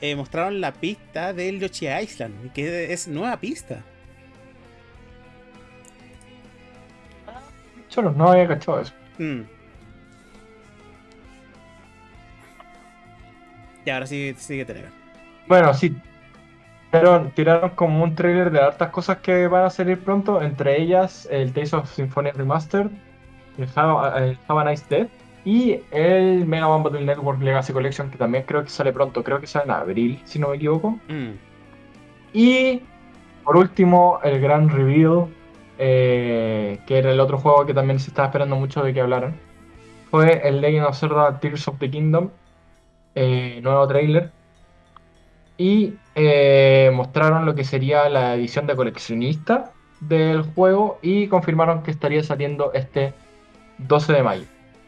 eh, mostraron la pista del Yoshi Island, que es nueva pista. Cholo, no había cachado eso. Mm. Y ahora sí sigue tener. Bueno, sí. Tiraron, tiraron como un trailer de hartas cosas que van a salir pronto, entre ellas el Tales of Symphonia Remastered, el Have, el Have a Nice Death y el Mega Man Battle Network Legacy Collection, que también creo que sale pronto, creo que sale en abril, si no me equivoco. Mm. Y por último, el gran reveal, eh, que era el otro juego que también se estaba esperando mucho de que hablaran, fue el Legend of Zelda Tears of the Kingdom, eh, nuevo trailer. Y eh, mostraron lo que sería la edición de coleccionista del juego y confirmaron que estaría saliendo este 12 de mayo.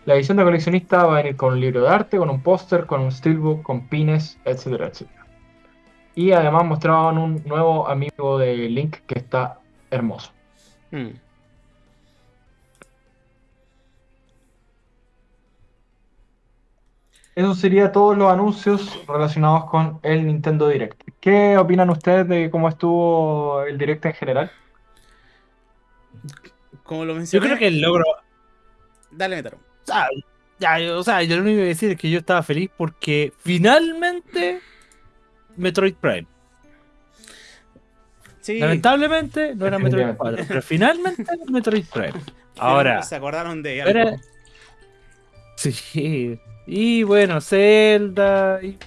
La edición de coleccionista va a venir con un libro de arte, con un póster, con un steelbook, con pines, etcétera, etcétera. Y además mostraban un nuevo amigo de Link que está hermoso. Mm. Eso sería todos los anuncios relacionados con el Nintendo Direct. ¿Qué opinan ustedes de cómo estuvo el Direct en general? Como lo Yo mencioné. creo que el logro. Dale, Metaro. O sea, ya, yo- o sea, yo lo único que voy a decir es que yo estaba feliz porque finalmente Metroid Prime. Sí. Lamentablemente no era Metroid Definitivamente. 4, pero finalmente Metroid Prime. Ahora, Se acordaron de algo. era- sí. Y bueno, Zelda. Y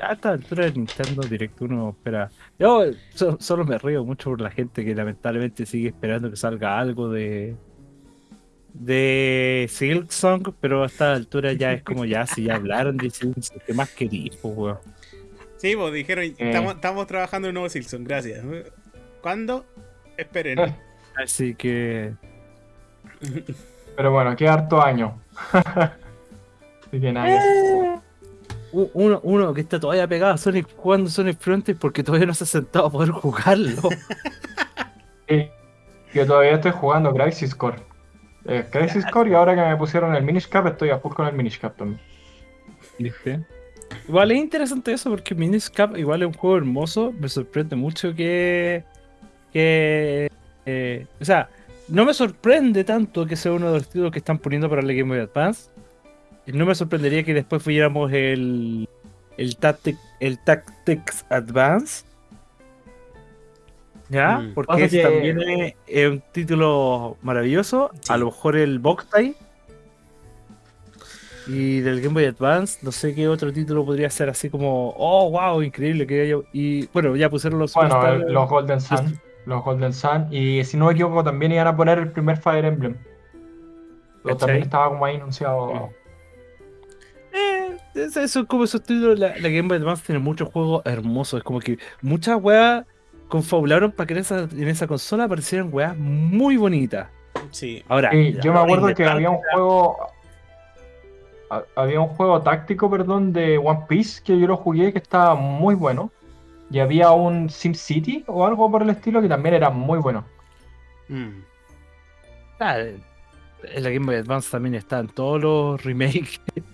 a esta altura de Nintendo Direct uno espera. Yo so- solo me río mucho por la gente que lamentablemente sigue esperando que salga algo de. De Silk Song, pero a esta altura ya es como ya, si ya hablaron de Silk Song, ¿qué más queréis, po, weón? Sí, pues dijeron, estamos, estamos trabajando en un nuevo Silson, gracias. ¿Cuándo? Esperen. Eh. Así que. Pero bueno, qué harto año. Así que nada. u- Uno, uno que está todavía pegado a Sonic jugando Sonic Frontier porque todavía no se ha sentado a poder jugarlo. Y Yo todavía estoy jugando Crisis Core. Eh, Crisis Core y ahora que me pusieron el Minish Cap estoy a full con el Minish Cap también. ¿Viste? Igual es interesante eso porque Minish Cap igual es un juego hermoso. Me sorprende mucho que. que eh, o sea, no me sorprende tanto que sea uno de los títulos que están poniendo para la Game Boy Advance. No me sorprendería que después fuéramos el. el, Tactic, el Tactics Advance. ¿Ya? Mm. Porque Pasa que- también es, es un título maravilloso. Sí. A lo mejor el Boktai. Y del Game Boy Advance, no sé qué otro título podría ser así como, oh, wow, increíble que haya. Y bueno, ya pusieron los Bueno, el- los Golden Sun. Los Golden Sun. Y si no me equivoco, también iban a poner el primer Fire Emblem. Pero también estaba como ahí anunciado. Eh, es- eso es como esos títulos. La, la Game Boy Advance tiene muchos juegos hermosos. Es como que muchas weas confabularon para que en esa, en esa consola aparecieran weas muy bonitas. Sí. Ahora, Sí, yo me acuerdo que había un juego. ha- Había un juego táctico, perdón, de One Piece que yo lo jugué que estaba muy bueno. Y había un SimCity o algo por el estilo que también era muy bueno. Mm. Ah, en la Game Boy Advance también están todos los remakes.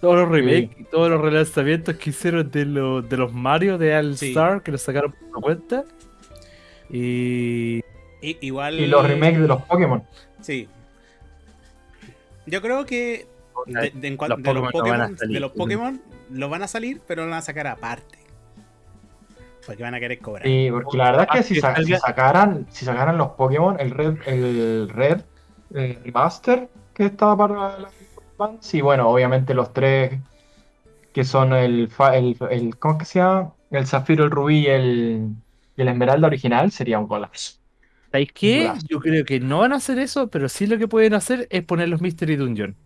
todos los remakes y todos los relanzamientos que hicieron de, los de los Mario de All Sí. Star que los sacaron por su cuenta. Y. I- igual. Y los remakes de los Pokémon. Sí. Yo creo que de, de en cuan- Los de los Pokémon no van a Pokémon, salir. de los Pokémon los van a salir, pero lo van a sacar aparte. Porque van a querer cobrar. Sí, porque la verdad es que Ah, si, que sa- si sacaran, si sacaran los Pokémon, el Red, el Red el Remaster que estaba para la Y bueno, obviamente los tres que son el, fa- el, el ¿cómo es que se llama? El Zafiro, el Rubí y el, y el Esmeralda original sería un golazo. ¿Sabéis qué? Golazo. Yo creo que no van a hacer eso, pero sí lo que pueden hacer es poner los Mystery Dungeon.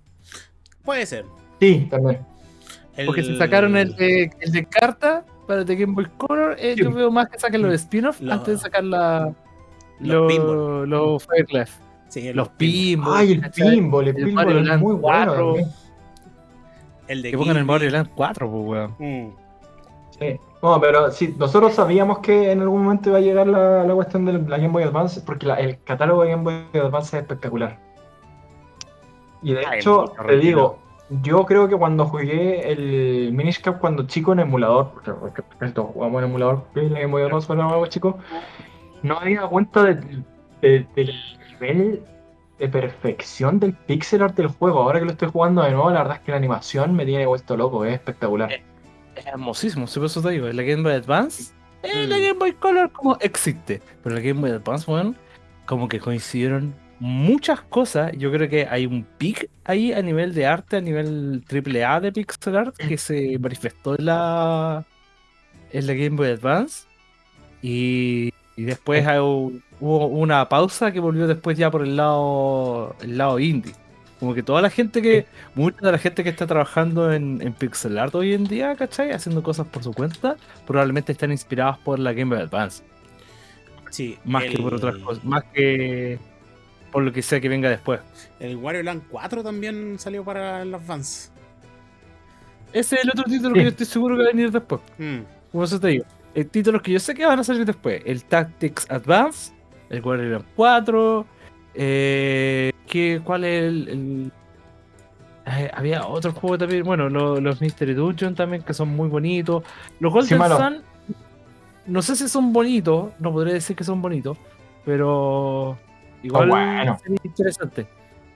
Puede ser. Sí, también. El- Porque si sacaron el de, el de carta para The Game Boy Color, eh, Sí. yo veo más que saquen los spin-offs Los- antes de sacar la, Los los, los Fireclef. Sí, Los pinball. Ay, el pinball, el El pinball Mario es Land muy bueno 4. también. El de Que pongan el. Mario Land 4, pues, weón. Mm. Sí. No, pero sí, nosotros sabíamos que en algún momento iba a llegar la, la cuestión de la Game Boy Advance, porque la- el catálogo de Game Boy Advance es espectacular. Y de Ay, hecho, te digo, yo creo que cuando jugué el Minish Cap cuando chico en emulador, porque, todos jugamos en emulador, la Game Boy Advance cuando éramos chicos, no me había dado cuenta del- de- del nivel de perfección del pixel art del juego. Ahora que lo estoy jugando de nuevo, la verdad es que la animación me tiene vuelto loco, es espectacular. Es hermosísimo, si por eso te digo, en la Game Boy Advance, eh, la. Game Boy Color como existe, pero en la Game Boy Advance, weón, como que coincidieron muchas cosas. Yo creo que hay un pic ahí a nivel de arte, a nivel triple A de pixel art que se manifestó en la, en la Game Boy Advance. Y, y después un- hubo una pausa que volvió después ya por el lado, el lado indie. Como que toda la gente que, mucha de la gente que está trabajando en, en pixel art hoy en día, ¿cachai? Haciendo cosas por su cuenta, probablemente están inspirados por la Game Boy Advance. Sí, Más que por otras cosas, más que por lo que sea que venga después. El Wario Land 4 también salió para el Advance. Ese es el otro título Sí. que yo estoy seguro que va a venir después. Mm. Como eso te digo. Títulos que yo sé que van a salir después. El Tactics Advance, el Land 4. Eh, ¿qué, ¿Cuál es el...? el- eh, había otro juego también, bueno, lo- los Mystery Dungeon también, que son muy bonitos. Los Golden malo. Sun, no sé si son bonitos, no podría decir que son bonitos, pero igual bueno. sería interesante.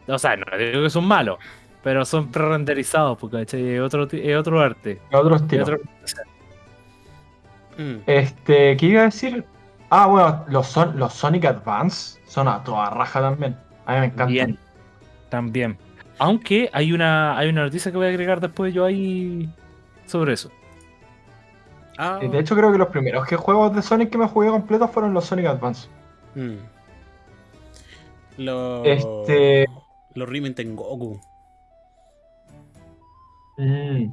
O sea, no digo que son malos, pero son pre-renderizados, porque es otro, es otro arte. Otro es estilo. otro- Mm. Este, ¿qué iba a decir? Ah, bueno, los, son, los Sonic Advance son a toda raja también. A mí me encantan. Bien. También. Aunque hay una, hay una noticia que voy a agregar después yo ahí sobre eso. Ah, Y De hecho, creo que los primeros que juegos de Sonic que me jugué completos fueron los Sonic Advance. mm. Los. Este- Los Rimen Tengoku. Mm.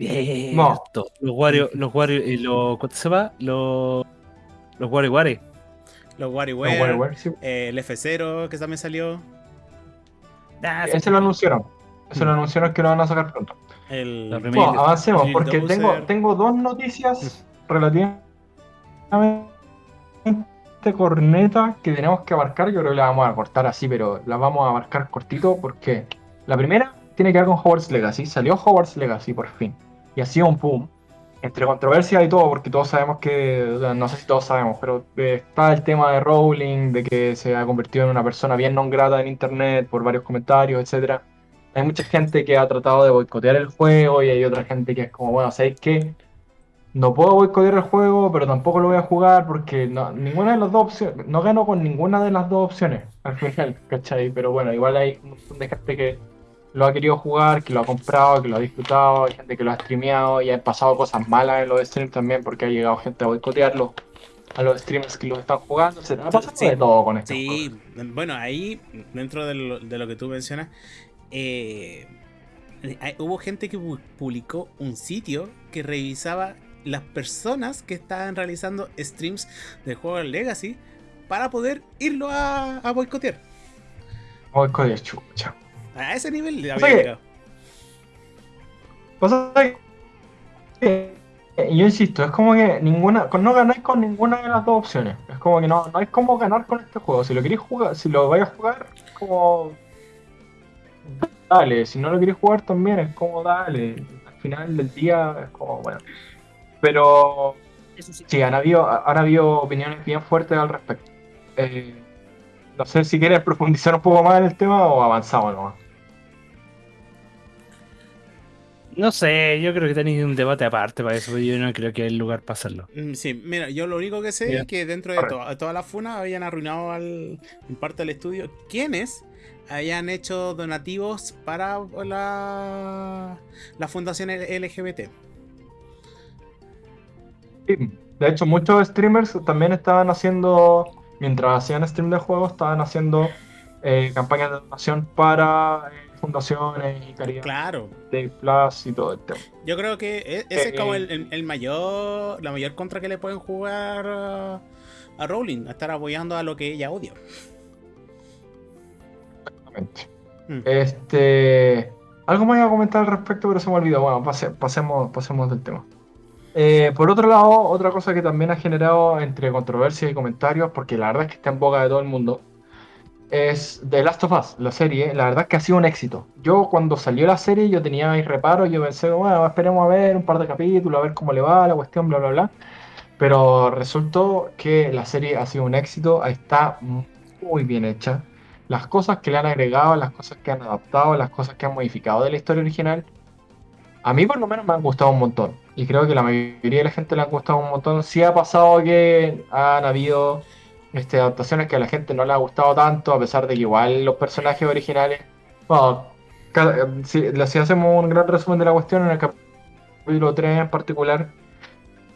Bien. No. Los Wario, los Wario y los. ¿Cuánto se va? Los. Los Wario Wario. Los WarioWare. WarioWare, sí. eh, el F0 que también salió. Ah, sí. Ese lo anunciaron. Ese lo Mm. anunciaron que lo van a sacar pronto. El. La. Bueno, avancemos, porque Dozer. tengo, tengo dos noticias relativamente cornetas que tenemos que abarcar. Yo creo que las vamos a cortar así, pero las vamos a abarcar cortito porque la primera tiene que ver con Hogwarts Legacy. Salió Hogwarts Legacy por fin. Y ha sido un boom. Entre controversia y todo, porque todos sabemos que, no sé si todos sabemos, pero eh, está el tema de Rowling, de que se ha convertido en una persona bien non grata en internet por varios comentarios, etcétera. Hay mucha gente que ha tratado de boicotear el juego y hay otra gente que es como, bueno, ¿sabéis qué? No puedo boicotear el juego, pero tampoco lo voy a jugar porque no, ninguna de las dos opciones, no gano con ninguna de las dos opciones al final, ¿cachai? Pero bueno, igual hay un montón de gente que lo ha querido jugar, que lo ha comprado, que lo ha disfrutado, hay gente que lo ha streameado y han pasado cosas malas en los streams también porque ha llegado gente a boicotearlo, a los streamers que lo están jugando, se ha pasado Sí. de todo con esto. Sí, bueno, ahí, dentro de lo, de lo que tú mencionas, eh, hay- hubo gente que pu- publicó un sitio que revisaba las personas que estaban realizando streams del juego Legacy para poder irlo a, a boicotear. Boicotear, chucha. A ese nivel había que- llegado. Pasa que, eh, yo insisto, es como que ninguna, con- no ganáis con ninguna de las dos opciones. Es como que no, no hay cómo ganar con este juego. Si lo queréis jugar, si lo vais a jugar, es como dale. Si no lo queréis jugar también es como dale. Al final del día es como bueno. Pero sí, han habido, han habido opiniones bien fuertes al respecto. Eh, no sé si quieres profundizar un poco más en el tema o avanzamos nomás. No sé, yo creo que tenéis un debate aparte para eso, yo no creo que hay lugar para hacerlo. Mm, Sí, mira, yo lo único que sé es que dentro de to- toda la funa habían arruinado al, en parte del estudio quienes hayan hecho donativos para la, la fundación LGBT. Sí, de hecho muchos streamers también estaban haciendo, mientras hacían stream de juegos, estaban haciendo eh, campañas de donación para eh, fundaciones y caridad Claro, de Plus y todo el tema. yo creo que e- ese es como Eh. el, el- el mayor, la mayor contra que le pueden jugar a, a Rowling, a estar apoyando a lo que ella odia. Exactamente. Mm. Este, algo más iba a comentar al respecto, pero se me olvidó. Bueno, pase- pasemos, pasemos del tema. Eh, por otro lado, otra cosa que también ha generado entre controversia y comentarios, porque la verdad es que está en boca de todo el mundo, es The Last of Us, la serie. La verdad es que ha sido un éxito. Yo cuando salió la serie yo tenía mis reparos, yo pensé, bueno, esperemos a ver un par de capítulos, a ver cómo le va la cuestión, bla, bla, bla. Pero resultó que la serie ha sido un éxito, está muy bien hecha. Las cosas que le han agregado, las cosas que han adaptado, las cosas que han modificado de la historia original, a mí por lo menos me han gustado un montón. Y creo que la mayoría de la gente le han gustado un montón. Sí ha pasado que han habido este, adaptaciones que a la gente no le ha gustado tanto, a pesar de que igual los personajes originales... Bueno, si, hacemos un gran resumen de la cuestión, en el capítulo 3 en particular,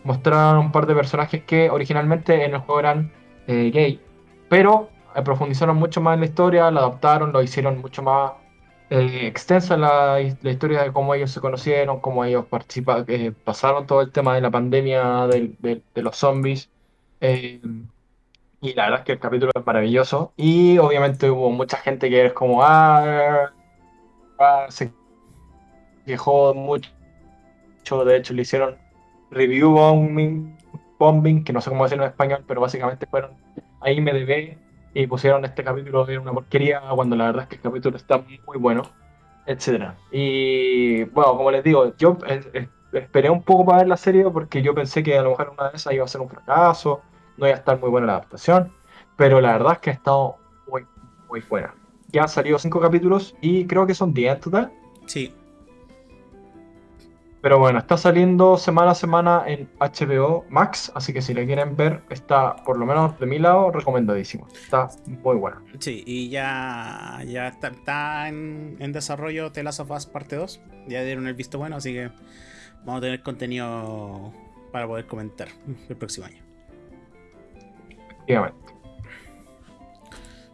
mostraron un par de personajes que originalmente en el juego eran eh, gay, pero eh, profundizaron mucho más en la historia, lo adaptaron, lo hicieron mucho más eh, extensa la, historia de cómo ellos se conocieron, cómo ellos participa, eh, pasaron todo el tema de la pandemia del- de, los zombies. eh, y la verdad es que el capítulo es maravilloso. Y obviamente hubo mucha gente que es como, ah, ah, se quejó mucho. De hecho, le hicieron review bombing, bombing, que no sé cómo decirlo en español, pero básicamente fueron a IMDb y pusieron este capítulo de una porquería cuando la verdad es que el capítulo está muy bueno, etcétera. Y bueno, como les digo, yo eh, eh, esperé un poco para ver la serie porque yo pensé que a lo mejor una de esas iba a ser un fracaso, no iba a estar muy buena la adaptación, pero la verdad es que ha estado muy, muy buena. Ya han salido cinco capítulos y creo que son 10 en total. Sí. Pero bueno, está saliendo semana a semana en HBO Max, así que si la quieren ver, está por lo menos de mi lado recomendadísimo. Está muy bueno. Sí, y ya, ya está, está en, en desarrollo The Last of Us parte 2. Ya dieron el visto bueno, así que vamos a tener contenido para poder comentar el próximo año. Efectivamente.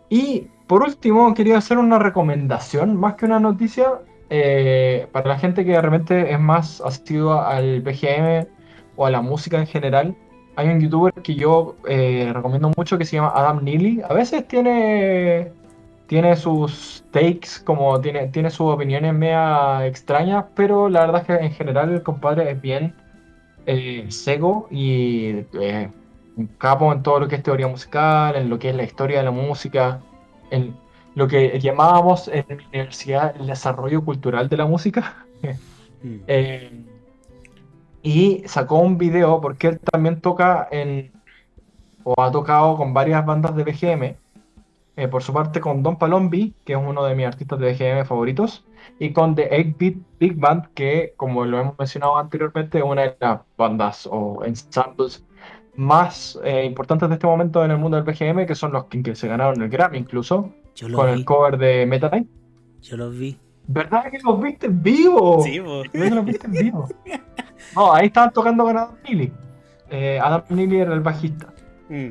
Y por último, quería hacer una recomendación, más que una noticia, eh, para la gente que de repente es más asidua al BGM o a la música en general. Hay un youtuber que yo eh, recomiendo mucho que se llama Adam Neely. A veces tiene, tiene sus takes, como tiene, tiene sus opiniones media extrañas, pero la verdad es que en general el compadre es bien eh, seco y eh, capo en todo lo que es teoría musical, en lo que es la historia de la música, en lo que llamábamos en mi universidad el desarrollo cultural de la música. Mm. Eh, y sacó un video porque él también toca en, o ha tocado con varias bandas de BGM. eh, por su parte con Don Palombi, que es uno de mis artistas de BGM favoritos, y con The 8-Bit Big Band, que como lo hemos mencionado anteriormente, es una de las bandas o ensembles más eh, importantes de este momento en el mundo del BGM, que son los que, que se ganaron el Grammy incluso, Yo con vi. el cover de Meta Knight. Yo lo vi. ¿Verdad que los viste en vivo? Sí, po. ¿Verdad que los viste en vivo? No, ahí estaban tocando con Adam Neely. Eh, Adam Neely era el bajista. Mm.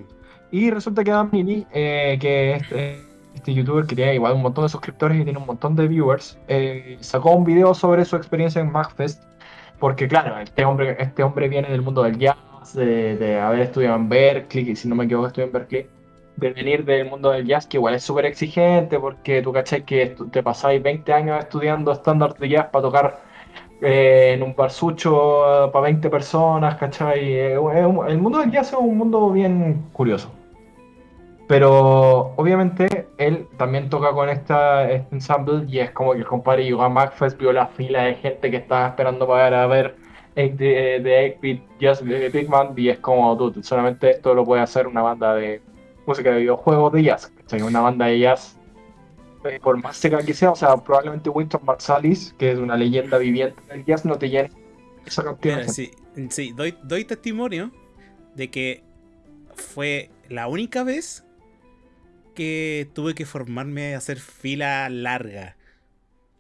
Y resulta que Adam Neely, eh, que es este, este youtuber que tiene igual un montón de suscriptores y tiene un montón de viewers, eh, sacó un video sobre su experiencia en MagFest. Porque claro, este hombre, este hombre viene del mundo del jazz, de, de haber estudiado en Berkeley, y si no me equivoco estudió en Berkeley, de venir del mundo del jazz, que igual es súper exigente, porque tú cachai que te pasáis 20 años estudiando estándar de jazz para tocar eh, en un barsucho para 20 personas, ¿cachai? Eh, el mundo del jazz es un mundo bien curioso. Pero obviamente él también toca con esta, este ensemble y es como que el compadre a MagFest, vio la fila de gente que estaba esperando para ver eh, de, de 8-Bit Jazz de Big Band y es como, dude, solamente esto lo puede hacer una banda de música de videojuegos de jazz, ¿cachai? Una banda de jazz eh, por más seca que sea, o sea, probablemente Winston Marsalis, que es una leyenda viviente del jazz, no te llene esa cantidad Mira, sí, sí, doy, doy testimonio de que fue la única vez que tuve que formarme a hacer fila larga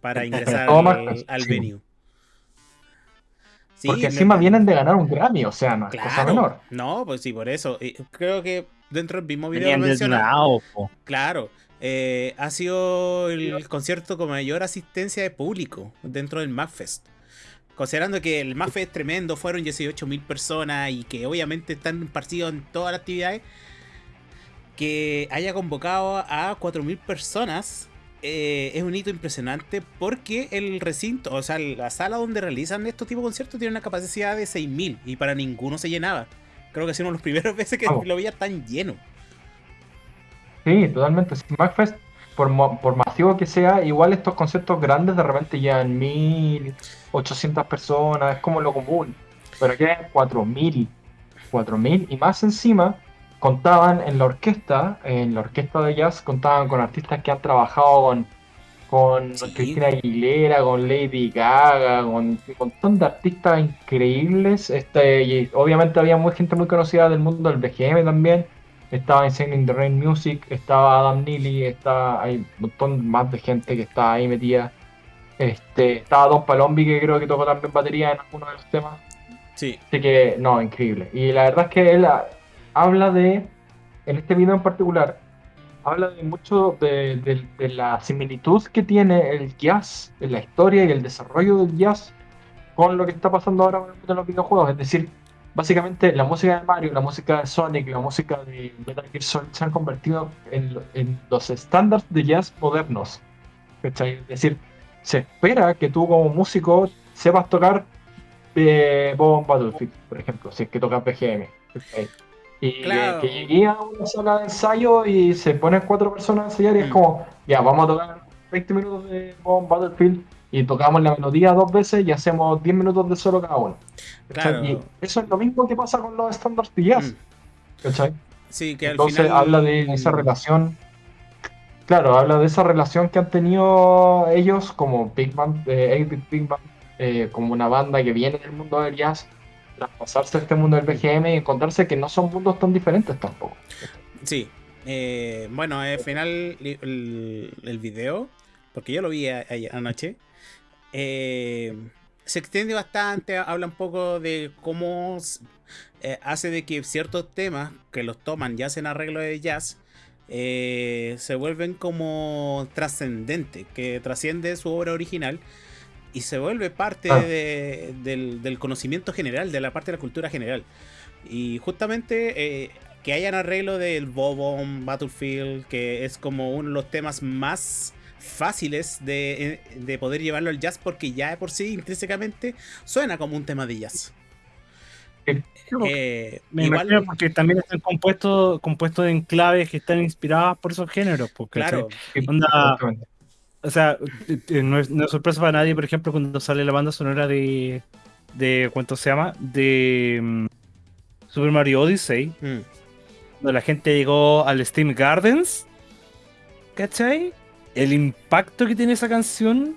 para ingresar Todo al, al sí. venue. Sí, Porque encima vienen de ganar un Grammy, o sea, no es cosa menor. No, pues sí, por eso. Creo que dentro del mismo video lo menciona. desnudados, po. Claro. eh, ha sido el concierto con mayor asistencia de público dentro del MagFest. Considerando que el MagFest es tremendo, fueron 18.000 personas y que obviamente están partidos en todas las actividades. Que haya convocado a 4.000 personas eh, es un hito impresionante porque el recinto, o sea, la sala donde realizan estos tipos de conciertos tiene una capacidad de 6.000 y para ninguno se llenaba. Creo que ha sido uno de los primeros veces que Vamos. lo veía tan lleno. Sí, totalmente. MagFest, por, por masivo que sea, igual estos conciertos grandes de repente llegan 1800 personas, es como lo común. Pero aquí hay 4000, 4000 y más encima contaban en la orquesta, en la orquesta de jazz, contaban con artistas que han trabajado con, con Sí. Cristina Aguilera, con Lady Gaga, con un montón de artistas increíbles. Este, y obviamente había muy, gente muy conocida del mundo del BGM también. Estaba Insane in the Rain Music, estaba Adam Neely, estaba, hay un montón más de gente que está ahí metida. Este, estaba Don Palombi, que creo que tocó también batería en alguno de los temas. Sí. Así que, no, increíble. Y la verdad es que él habla de, en este video en particular, habla de mucho de, de- de la similitud que tiene el jazz, en la historia y el desarrollo del jazz con lo que está pasando ahora de los videojuegos. Es decir, básicamente la música de Mario, la música de Sonic, la música de Metal Gear Solid se han convertido en, en los estándares de jazz modernos. ¿cachai? Es decir, se espera que tú como músico sepas tocar eh, Bob Battlefield, por ejemplo, si es que tocas BGM. ¿cachai? Y que- Claro. que, llegué a una sala de ensayo y se ponen cuatro personas a ensayar y es Mm. como, ya, vamos a tocar 20 minutos de Battlefield y tocamos la melodía dos veces y hacemos 10 minutos de solo cada uno. Claro. Y eso es lo mismo que pasa con los estándares de jazz. Mm. ¿cachai? Sí, que al Entonces final. habla de esa relación. Claro, habla de esa relación que han tenido ellos como Big Band, eh, 8-Bit Big Band, eh, como una banda que viene del mundo del jazz, traspasarse a este mundo del BGM y encontrarse que no son mundos tan diferentes tampoco. Sí. Eh, bueno, al final el, video, porque yo lo vi anoche, eh, se extiende bastante, habla un poco de cómo eh, hace de que ciertos temas que los toman y hacen arreglo de jazz se vuelven como trascendentes, que trasciende su obra original y se vuelve parte Ah. de- del, del conocimiento general, de la parte de la cultura general. Y justamente eh, que hayan arreglo del Bobon Battlefield, que es como uno de los temas más fáciles de, eh, de poder llevarlo al jazz, porque ya de por sí intrínsecamente suena como un tema de jazz. Eh, Me igual, imagino porque también están compuestos compuestos en claves que están inspiradas por esos géneros. Porque, claro, Onda- Exactamente. O sea, eh, eh, no es, no es sorpresa para nadie, por ejemplo, cuando sale la banda sonora de. de ¿Cuánto se llama? De mm, Super Mario Odyssey. mm, Cuando la gente llegó al Steam Gardens. ¿Cachai? El impacto que tiene esa canción.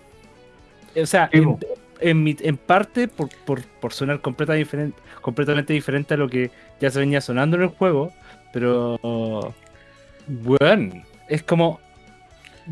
O sea, en, po. en, mi- en parte por, por, por sonar completa diferen- completamente diferente a lo que ya se venía sonando en el juego. Pero. Bueno, es como.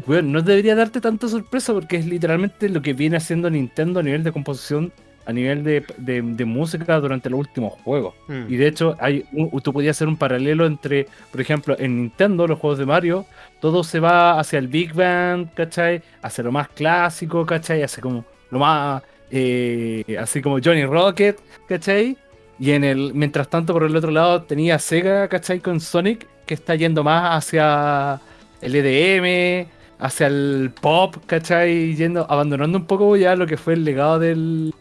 Bueno, no debería darte tanta sorpresa porque es literalmente lo que viene haciendo Nintendo a nivel de composición, a nivel de, de- de música durante los últimos juegos. mm, Y de hecho, hay un- tú podías hacer un paralelo entre, por ejemplo, en Nintendo, los juegos de Mario, todo se va hacia el Big Band, ¿cachai? Hacia lo más clásico, ¿cachai? Hacia como lo más, eh, así como Johnny Rocket, ¿cachai? Y en el, mientras tanto, por el otro lado, tenía Sega, ¿cachai? Con Sonic, que está yendo más hacia el EDM, hacia el pop, ¿cachai? Yendo, abandonando un poco ya lo que fue el legado del...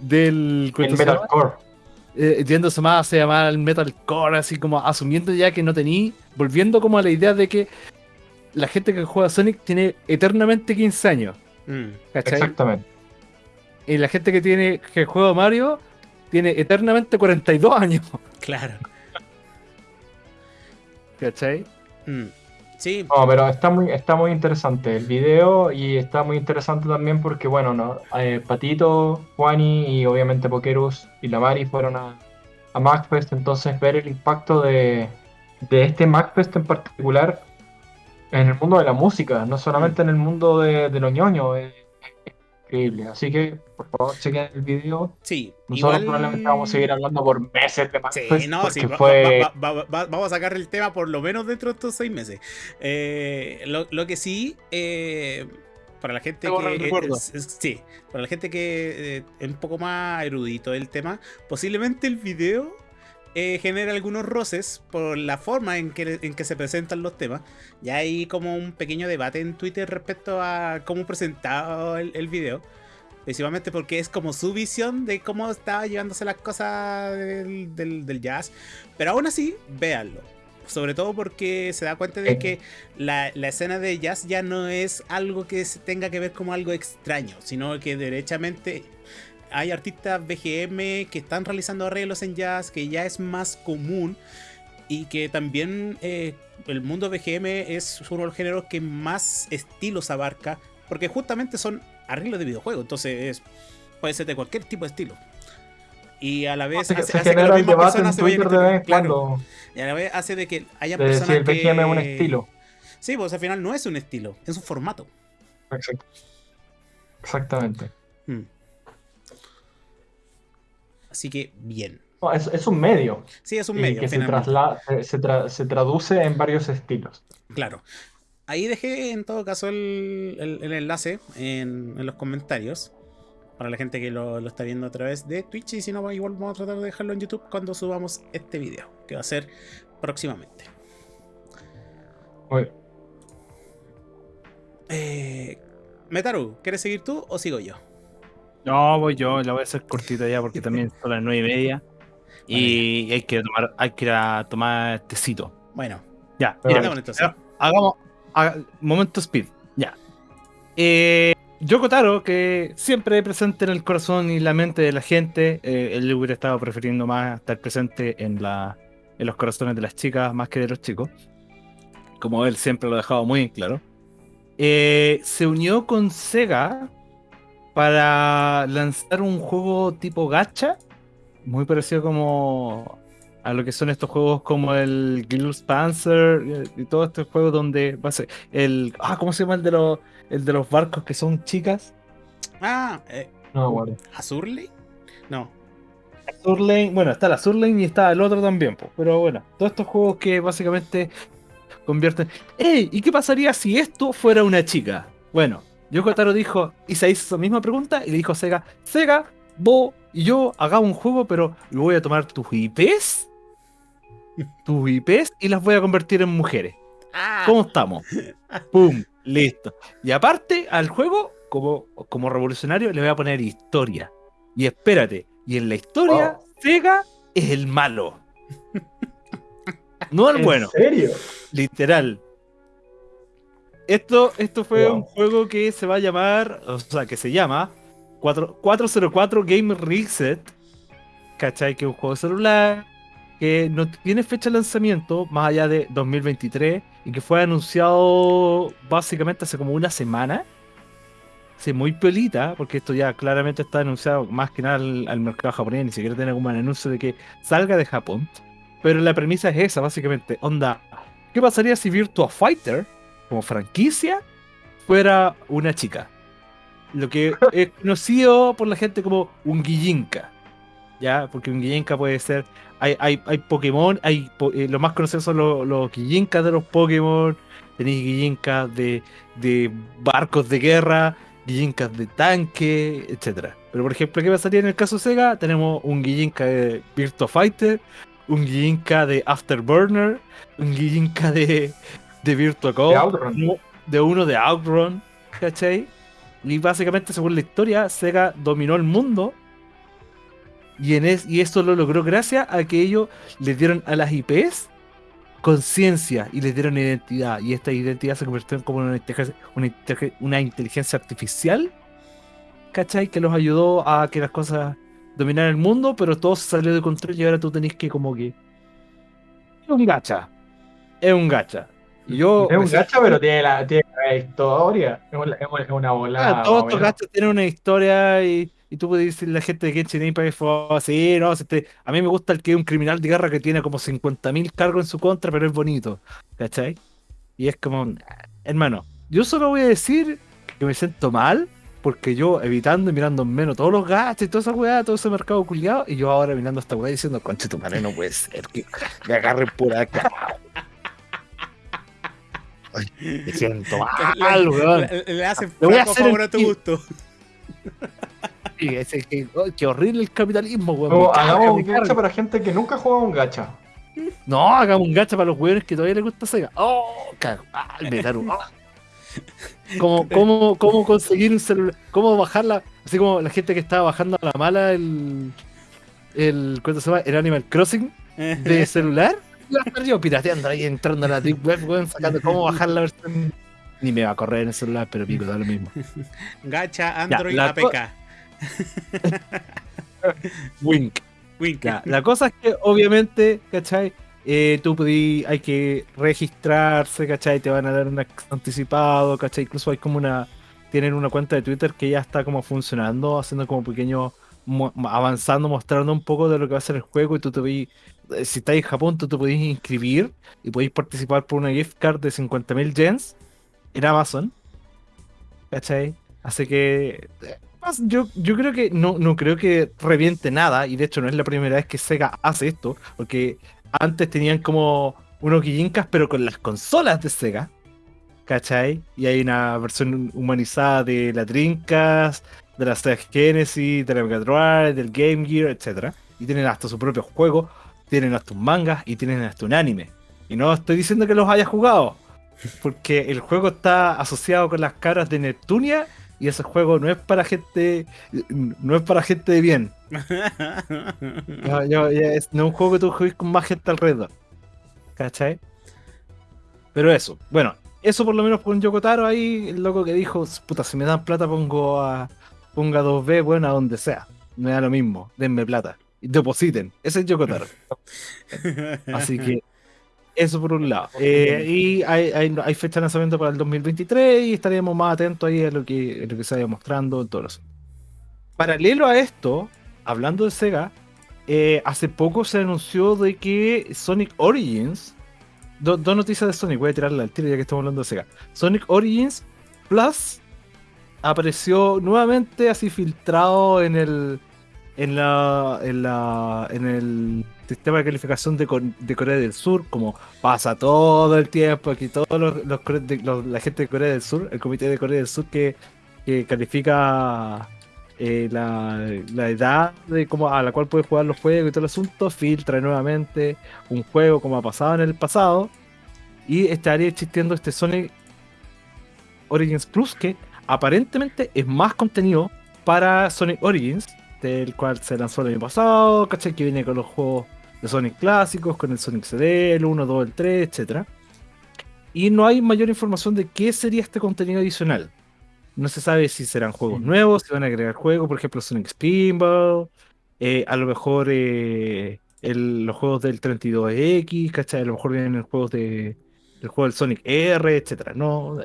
del ¿cómo El metalcore. eh, yéndose más hacia más al metalcore, así como asumiendo ya que no tení, volviendo como a la idea de que la gente que juega Sonic tiene eternamente 15 años, mm, ¿cachai? Exactamente. Y la gente que tiene que juega Mario tiene eternamente 42 años, claro. ¿cachai? mm. Sí, No, pero está muy, está muy interesante el video y está muy interesante también porque, bueno, no, eh, Patito, Juani y obviamente Pokerus y la Mari fueron a, a MagFest, entonces ver el impacto de, de este MagFest en particular en el mundo de la música, no solamente en el mundo de, de los ñoños, es increíble. Así que, por favor, chequen el video. sí. Nosotros igual- probablemente vamos a seguir hablando por meses de MagFest Sí, no, porque sí, va- fue... va- va- va- va- vamos a sacar el tema por lo menos dentro de estos seis meses. Eh, lo, lo que sí, eh, para la gente que. recuerdo. es- es- sí, para la gente que eh, es un poco más erudito del tema, posiblemente el video eh, genera algunos roces por la forma en que, en que se presentan los temas. Ya hay como un pequeño debate en Twitter respecto a cómo presentado el, el video. Principalmente porque es como su visión de cómo estaba llevándose las cosas del, del- del jazz. Pero aún así, véanlo. Sobre todo porque se da cuenta de Eh. que la, la escena de jazz ya no es algo que se tenga que ver como algo extraño, sino que derechamente hay artistas BGM que están realizando arreglos en jazz, que ya es más común y que también eh, el mundo BGM es uno de los géneros que más estilos abarca, porque justamente son arreglos de videojuegos, entonces es- puede ser de cualquier tipo de estilo. Y a la vez Se, hace, se hace que las mismas personas se vayan de claro, y a la vez hace de que haya de personas si el que BGM es un estilo. Sí, pues al final no es un estilo, es un formato. Exacto. Exactamente. Mm. Así que bien. No, es, es un medio. Sí, es un y medio, que se, trasla- se, se tra- se traduce en varios estilos. Claro. Ahí dejé en todo caso el, el- el enlace en, en los comentarios. Para la gente que lo, lo está viendo a través de Twitch. Y si no, igual vamos a tratar de dejarlo en YouTube cuando subamos este video. Que va a ser próximamente. Muy bien. Eh, Metaru, ¿quieres seguir tú o sigo yo? No, voy yo, la voy a hacer cortita ya porque también son las nueve y media. Y hay que tomar, hay que ir a tomar tecito. Bueno, Ya, mira, ha- hagamos haga- momento speed. Ya. Eh, Yoko Taro, que siempre presente en el corazón y la mente de la gente, eh, él hubiera estado prefiriendo más estar presente en, la, en los corazones de las chicas más que de los chicos. Como él siempre lo ha dejado muy claro. Eh, se unió con Sega para lanzar un juego tipo gacha, muy parecido como a lo que son estos juegos como el Guild Panzer eh, y todos estos juegos donde va a ser el ah cómo se llama el de los el de los barcos que son chicas Ah, eh, No me acuerdo. ¿Azurley? No. Azur Lane, bueno está la Azur Lane y está el otro también po, pero bueno todos estos juegos que básicamente convierten ¡Ey! ¿y qué pasaría si esto fuera una chica? bueno Yoko Taro dijo y se hizo esa misma pregunta y le dijo a Sega Sega vos y yo hagamos un juego pero voy a tomar tus IPs tus IPs y las voy a convertir en mujeres Ah, ¿Cómo estamos? ¡Pum! Listo. Y aparte, al juego, como, como revolucionario, le voy a poner historia. Y espérate, y en la historia, Wow. Sega es el malo. No el ¿En bueno, serio? literal. Esto, esto fue Wow. un juego que se va a llamar, o sea, que se llama 4- 404 Game Reset. ¿Cachai? Que es un juego celular que no tiene fecha de lanzamiento más allá de 2023 y que fue anunciado básicamente hace como una semana. Sí, muy pelita, porque esto ya claramente está anunciado más que nada al, al mercado japonés, ni siquiera tiene como un anuncio de que salga de Japón. Pero la premisa es esa, básicamente. Onda, ¿qué pasaría si Virtua Fighter, como franquicia, fuera una chica? Lo que es conocido por la gente como un Guillinka. ¿Ya? Porque un Guillinka puede ser. Hay, hay, hay Pokémon, hay eh, los más conocidos son los, los Guillinkas de los Pokémon. Tenéis Guillinkas de, de barcos de guerra, Guillinkas de tanque, etcétera. Pero por ejemplo, ¿qué pasaría en el caso Sega? Tenemos un Guillinka de Virtua Fighter, un Guillinka de Afterburner, un Guillinka de, de Virtua Cop, De Outrun. uno- de uno de Outrun, ¿cachai? Y básicamente, según la historia, Sega dominó el mundo. Y, en es, y eso lo logró gracias a que ellos le dieron a las IPs conciencia y les dieron identidad. Y esta identidad se convirtió en como una inteligencia, una, una inteligencia artificial, ¿cachai? Que los ayudó a que las cosas dominaran el mundo, pero todo se salió de control y ahora tú tenés que como que... Es un gacha. Es un gacha. Y yo... Es un gacha, pero tiene la, tiene la historia. Es una, es una bola. Ah, todos estos gachas tienen una historia y, y tú puedes decir la gente de Genshin Impact fue así, no, este, a mí me gusta el que es un criminal de guerra que tiene como 50.000 cargos en su contra, pero es bonito, ¿cachai? Y es como, hermano, yo solo voy a decir que me siento mal porque yo evitando y mirando en menos todos los gachas y toda esa weá, todo ese mercado culiado, y yo ahora mirando a esta weá diciendo, conche tu madre, no puede ser que me agarren pura acá. Ay, Me siento mal, weón. le, le- le hacen Le voy a hacer favor el a tu gusto. Sí, que, oh, qué horrible el capitalismo, weón. Hagamos un gacha para gente que nunca ha jugado un gacha. No, hagamos un gacha para los weones que todavía les gusta Sega. Oh, cago. Ah, el Metaru. Oh. ¿Cómo, cómo, ¿Cómo conseguir un celular? ¿Cómo bajarla? Así como la gente que estaba bajando a la mala el. el ¿Cuánto se llama? El Animal Crossing de celular. Iba a estar yo pirateando ahí, entrando a la deep web, weón, sacando cómo bajar la versión. Ni me va a correr en el celular, pero pico, da lo mismo. Gacha Android la co- APK. Wink. Wink. Ya, la cosa es que obviamente, ¿cachai? Eh, tú podí, hay que registrarse, ¿cachai? Te van a dar un anticipado, ¿cachai? Incluso hay como una, tienen una cuenta de Twitter que ya está como funcionando, haciendo como pequeños, mo- avanzando, mostrando un poco de lo que va a ser el juego y tú te eh, si estás en Japón, tú te podés inscribir y podéis participar por una gift card de 50.000 yens en Amazon, ¿cachai? Así que eh, yo, yo creo que no, no creo que reviente nada, y de hecho no es la primera vez que Sega hace esto, porque antes tenían como unos guillincas, pero con las consolas de Sega. ¿Cachai? Y hay una versión humanizada de la Dreamcast, de la Sega Genesis, de la Mega Drive, del Game Gear, etc. Y tienen hasta su propio juego, tienen hasta un manga y tienen hasta un anime. Y no estoy diciendo que los haya jugado, porque el juego está asociado con las caras de Neptunia y ese juego no es para gente no es para gente de bien. No, yo- ya es, no es un juego que tú juegues con más gente alrededor. ¿Cachai? Pero eso, bueno, eso por lo menos con Yokotaro ahí, el loco que dijo, puta, si me dan plata pongo a ponga 2B, bueno, a donde sea. Me da lo mismo, denme plata. Depositen. Ese es Yokotaro. Así que eso por un lado. Eh, y hay, hay, hay fecha de lanzamiento para el 2023 y estaríamos más atentos ahí a lo que, a lo que se vaya mostrando todo eso. Paralelo a esto, hablando de Sega, eh, hace poco se anunció de que Sonic Origins, do- dos noticias de Sonic, voy a tirarla al tiro ya que estamos hablando de Sega. Sonic Origins Plus apareció nuevamente así filtrado en el en la en la en el sistema de calificación de, Corea del Sur como pasa todo el tiempo aquí todos los, la gente de Corea del Sur el comité de Corea del Sur que, que califica eh, la, la edad de cómo a la cual puede jugar los juegos y todo el asunto filtra nuevamente un juego como ha pasado en el pasado y estaría existiendo este Sonic Origins Plus que aparentemente es más contenido para Sonic Origins, del cual se lanzó el año pasado, ¿cachai? Que viene con los juegos de Sonic clásicos, con el Sonic CD, el 1, 2, el 3, etc. Y no hay mayor información de qué sería este contenido adicional. No se sabe si serán juegos nuevos, si van a agregar juegos, por ejemplo Sonic Spinball, eh, a lo mejor eh, el- los juegos del 32X, ¿cachai? A lo mejor vienen juegos de, del juego del Sonic R, etcétera. No,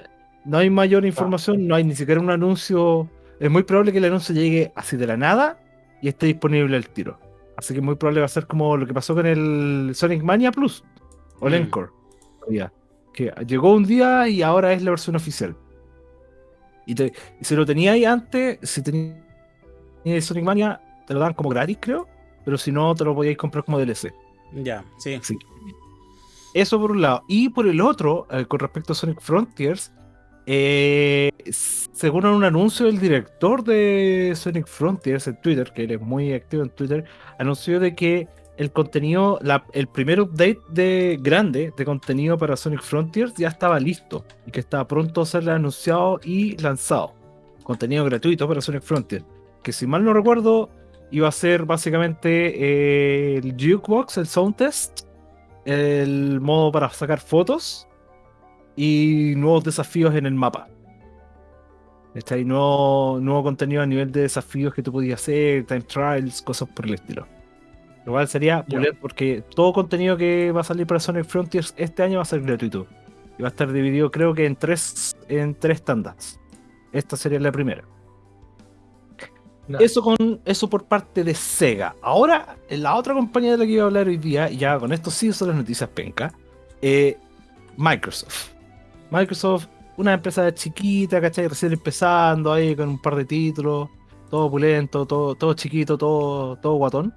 no hay mayor información, no hay ni siquiera un anuncio. Es muy probable que el anuncio llegue así de la nada y esté disponible al tiro. Así que muy probable va a ser como lo que pasó con el Sonic Mania Plus o el Mm. Encore. todavía, Que llegó un día y ahora es la versión oficial. Y, te- y si lo tenía ahí antes, si tenía el Sonic Mania, te lo dan como gratis, creo. Pero si no, te lo podíais comprar como DLC. Ya, sí. Sí. Eso por un lado. Y por el otro, eh, con respecto a Sonic Frontiers, eh, según un anuncio del director de Sonic Frontiers en Twitter, que él es muy activo en Twitter, anunció de que el contenido, el primer update de grande de contenido para Sonic Frontiers ya estaba listo y que estaba pronto a ser anunciado y lanzado. Contenido gratuito para Sonic Frontiers. Que si mal no recuerdo, iba a ser básicamente eh, el jukebox, el sound test, el modo para sacar fotos y nuevos desafíos en el mapa. Está ahí nuevo, nuevo contenido a nivel de desafíos que tú podías hacer, time trials, cosas por el estilo. Lo cual sería pulir porque todo contenido que va a salir para Sonic Frontiers este año va a ser gratuito. Y va a estar dividido creo que en tres, en tres tandas. Esta sería la primera. No. Eso con eso por parte de Sega. Ahora, la otra compañía de la que iba a hablar hoy día, ya con esto sí son las noticias penca, eh, Microsoft. Microsoft, una empresa chiquita, ¿cachai? Recién empezando ahí con un par de títulos, todo opulento, todo, todo chiquito, todo, todo guatón.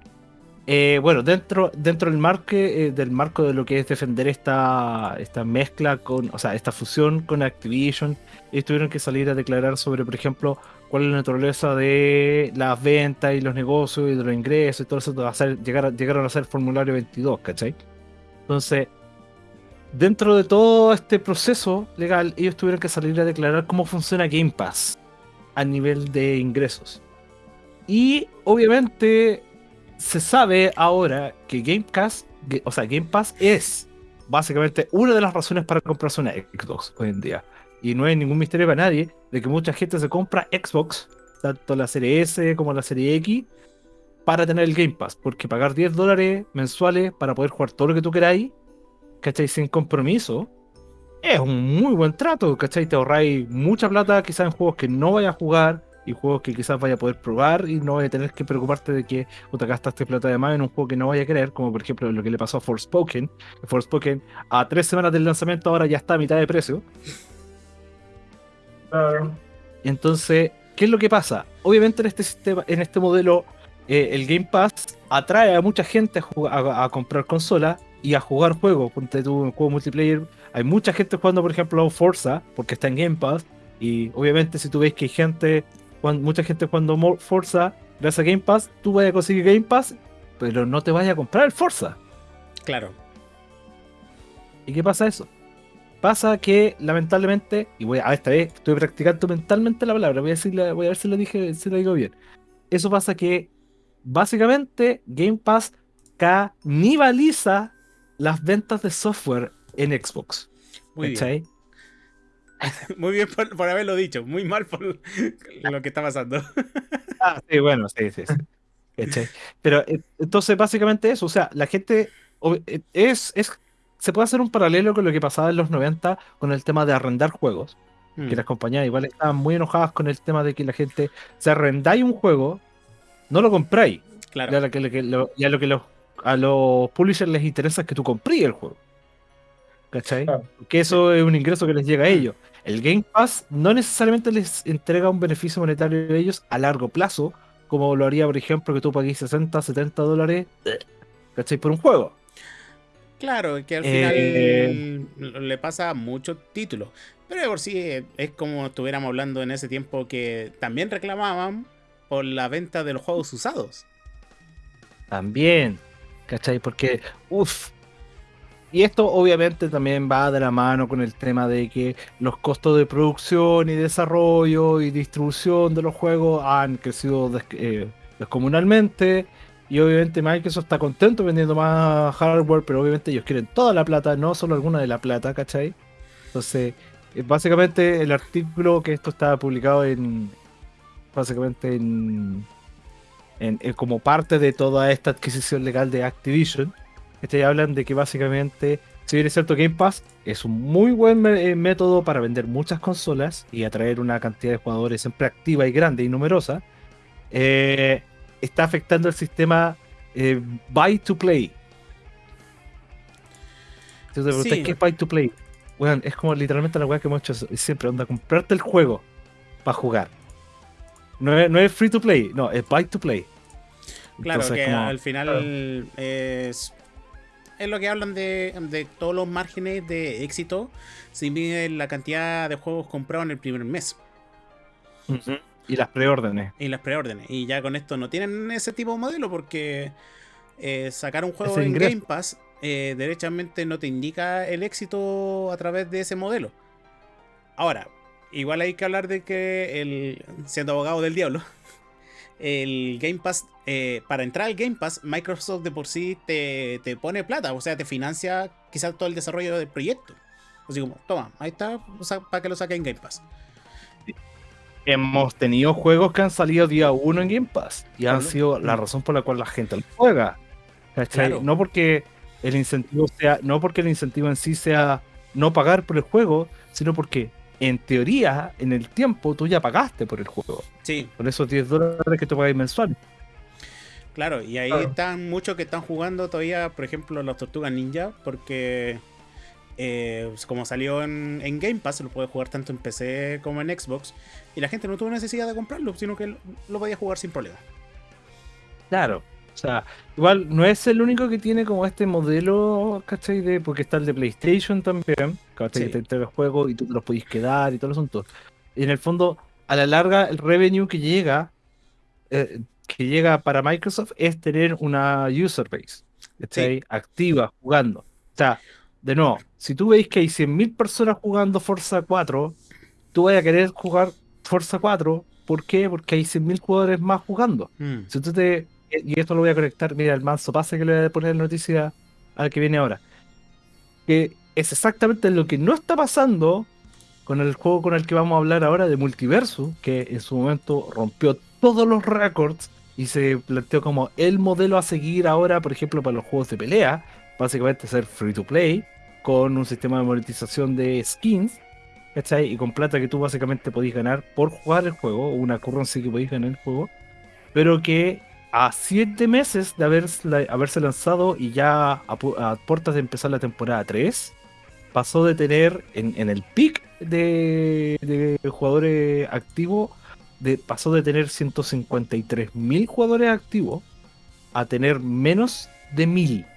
Eh, bueno, dentro, dentro del, marque, eh, del marco de lo que es defender esta, esta mezcla con, o sea, esta fusión con Activision, ellos tuvieron que salir a declarar sobre, por ejemplo, cuál es la naturaleza de las ventas y los negocios y de los ingresos y todo eso, ser- llegar llegaron a ser formulario 22, ¿cachai? Entonces, dentro de todo este proceso legal, ellos tuvieron que salir a declarar cómo funciona Game Pass a nivel de ingresos. Y obviamente se sabe ahora que Game Pass, o sea, Game Pass es básicamente una de las razones para comprarse una Xbox hoy en día. Y no hay ningún misterio para nadie de que mucha gente se compra Xbox, tanto la serie S como la serie X, para tener el Game Pass. Porque pagar 10 dólares mensuales para poder jugar todo lo que tú queráis, ¿cachai? Sin compromiso, es un muy buen trato, ¿cachai? Te ahorráis mucha plata quizás en juegos que no vayas a jugar y juegos que quizás vaya a poder probar y no vaya a tener que preocuparte de que o te gastaste plata de más en un juego que no vaya a querer, como por ejemplo lo que le pasó a Forspoken. Forspoken a tres semanas del lanzamiento ahora ya está a mitad de precio. Claro. Entonces, ¿qué es lo que pasa? Obviamente en este sistema, en este modelo, eh, el Game Pass atrae a mucha gente a, jugar- a- a comprar consolas y a jugar juegos. Ponte tú un juego multiplayer. Hay mucha gente jugando, por ejemplo, Forza, porque está en Game Pass. Y obviamente, si tú ves que hay gente, mucha gente jugando Forza, gracias a Game Pass, tú vas a conseguir Game Pass, pero no te vayas a comprar el Forza. Claro. ¿Y qué pasa eso? Pasa que lamentablemente, y voy a, esta vez estoy practicando mentalmente la palabra, voy a decirle, voy a ver si lo dije, si lo digo bien. Eso pasa que básicamente Game Pass canibaliza las ventas de software en Xbox. Muy bien. ¿cachai? Muy bien por, por haberlo dicho. Muy mal por lo que está pasando. Ah, sí, bueno, sí, sí, sí. ¿Cachai? Pero eh, entonces básicamente eso, o sea, la gente eh, es, es, se puede hacer un paralelo con lo que pasaba en los 90 con el tema de arrendar juegos. Mm, que las compañías igual estaban muy enojadas con el tema de que la gente se arrendáis un juego, no lo compráis. Claro. Y a lo que, lo lo que los, a los publishers les interesa es que tú compríes el juego. ¿Cachai? Claro. Porque eso es un ingreso que les llega a ellos. El Game Pass no necesariamente les entrega un beneficio monetario a ellos a largo plazo, como lo haría, por ejemplo, que tú pagues 60, 70 dólares ¿cachai? por un juego. Claro, que al Eh, final le pasa a muchos títulos. Pero de por sí eh, es como estuviéramos hablando en ese tiempo que también reclamaban por la venta de los juegos usados. También, ¿cachai? Porque, uff. Y esto obviamente también va de la mano con el tema de que los costos de producción y desarrollo y distribución de los juegos han crecido eh, descomunalmente. Y obviamente Microsoft está contento vendiendo más hardware, pero obviamente ellos quieren toda la plata, no solo alguna de la plata, ¿cachai? Entonces, eh, básicamente el artículo que esto está publicado en. Básicamente en en- en- como parte de toda esta adquisición legal de Activision, este, hablan de que básicamente, si bien es cierto, Game Pass es un muy buen eh, método para vender muchas consolas y atraer una cantidad de jugadores siempre activa y grande y numerosa, eh, está afectando el sistema eh, buy to play. Entonces, Sí. ¿qué es buy to play? Es como literalmente la weá que hemos hecho siempre, onda, comprarte el juego para jugar. No es, no es free to play, no, es buy to play. Claro, Entonces, que como- al final es, es lo que hablan de, de todos los márgenes de éxito. Si miden la cantidad de juegos comprados en el primer mes. Y las preórdenes. y las preórdenes. Y ya con esto no tienen ese tipo de modelo porque eh, sacar un juego en. Game Pass eh, derechamente no te indica el éxito a través de ese modelo. Ahora, igual hay que hablar de que el siendo abogado del diablo, el Game Pass, eh, para entrar al Game Pass, Microsoft de por sí te, te pone plata, o sea, te financia quizás todo el desarrollo del proyecto. Así como, toma, ahí está, para que lo saque en Game Pass. Hemos tenido juegos que han salido día uno en Game Pass y han sido la razón por la cual la gente lo juega. No porque el incentivo sea, no porque el incentivo en sí sea no pagar por el juego, sino porque en teoría, en el tiempo, tú ya pagaste por el juego. Sí, Por esos 10 dólares que tú pagas mensual. Claro, y ahí Claro. están muchos que están jugando todavía, por ejemplo, las Tortugas Ninja, porque eh, como salió en, en Game Pass, lo puede jugar tanto en PC como en Xbox, y la gente no tuvo necesidad de comprarlo, sino que lo, lo podía jugar sin problema. Claro. O sea, igual no es el único que tiene como este modelo, ¿cachai? De, porque está el de PlayStation también, ¿cachai? Sí. Que te entrega el juego y tú te los podís quedar y todo el asunto. Y en el fondo, a la larga, el revenue que llega, eh, que llega para Microsoft es tener una user base, ¿cachai? Activa, jugando. O sea, de nuevo, si tú veis que hay 100.000 personas jugando Forza 4, tú vas a querer jugar Forza 4, ¿por qué? Porque hay 100.000 jugadores más jugando. Mm, Si tú te. Y esto lo voy a conectar, mira, el manso pase que le voy a poner la noticia al que viene ahora. Que es exactamente lo que no está pasando con el juego con el que vamos a hablar ahora de Multiverso, que en su momento rompió todos los récords y se planteó como el modelo a seguir ahora, por ejemplo, para los juegos de pelea, básicamente ser free to play, con un sistema de monetización de skins, ¿cachai? Y con plata que tú básicamente podís ganar por jugar el juego, una currency que podéis ganar el juego, pero que a siete meses de haberse, lanzado y ya a, a puertas de empezar la temporada 3, pasó de tener en, en el pick de, de jugadores activos de, pasó de tener 153 mil jugadores activos a tener menos de mil.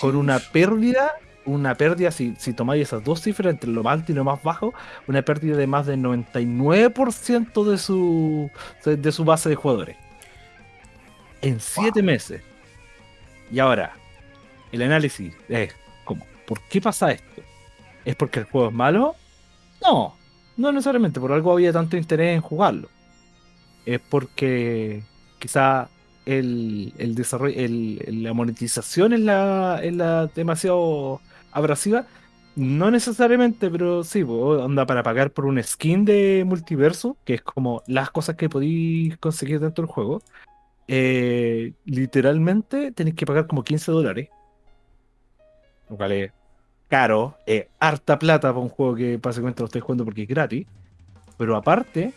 Con una pérdida, una pérdida, si, si tomáis esas dos cifras entre lo más alto y lo más bajo, una pérdida de más del 99% de su, de su base de jugadores. En 7 meses. Y ahora, el análisis es como, ¿por qué pasa esto? ¿Es porque el juego es malo? No, no necesariamente, por algo había tanto interés en jugarlo. Es porque quizá el, el desarrollo, el- la monetización es la, es la demasiado abrasiva. No necesariamente, pero sí, onda para pagar por un skin de multiverso, que es como las cosas que podéis conseguir dentro del juego. eh, literalmente tenéis que pagar como 15 dólares. Lo cual es caro, es harta plata para un juego que básicamente lo estáis jugando porque es gratis. Pero aparte,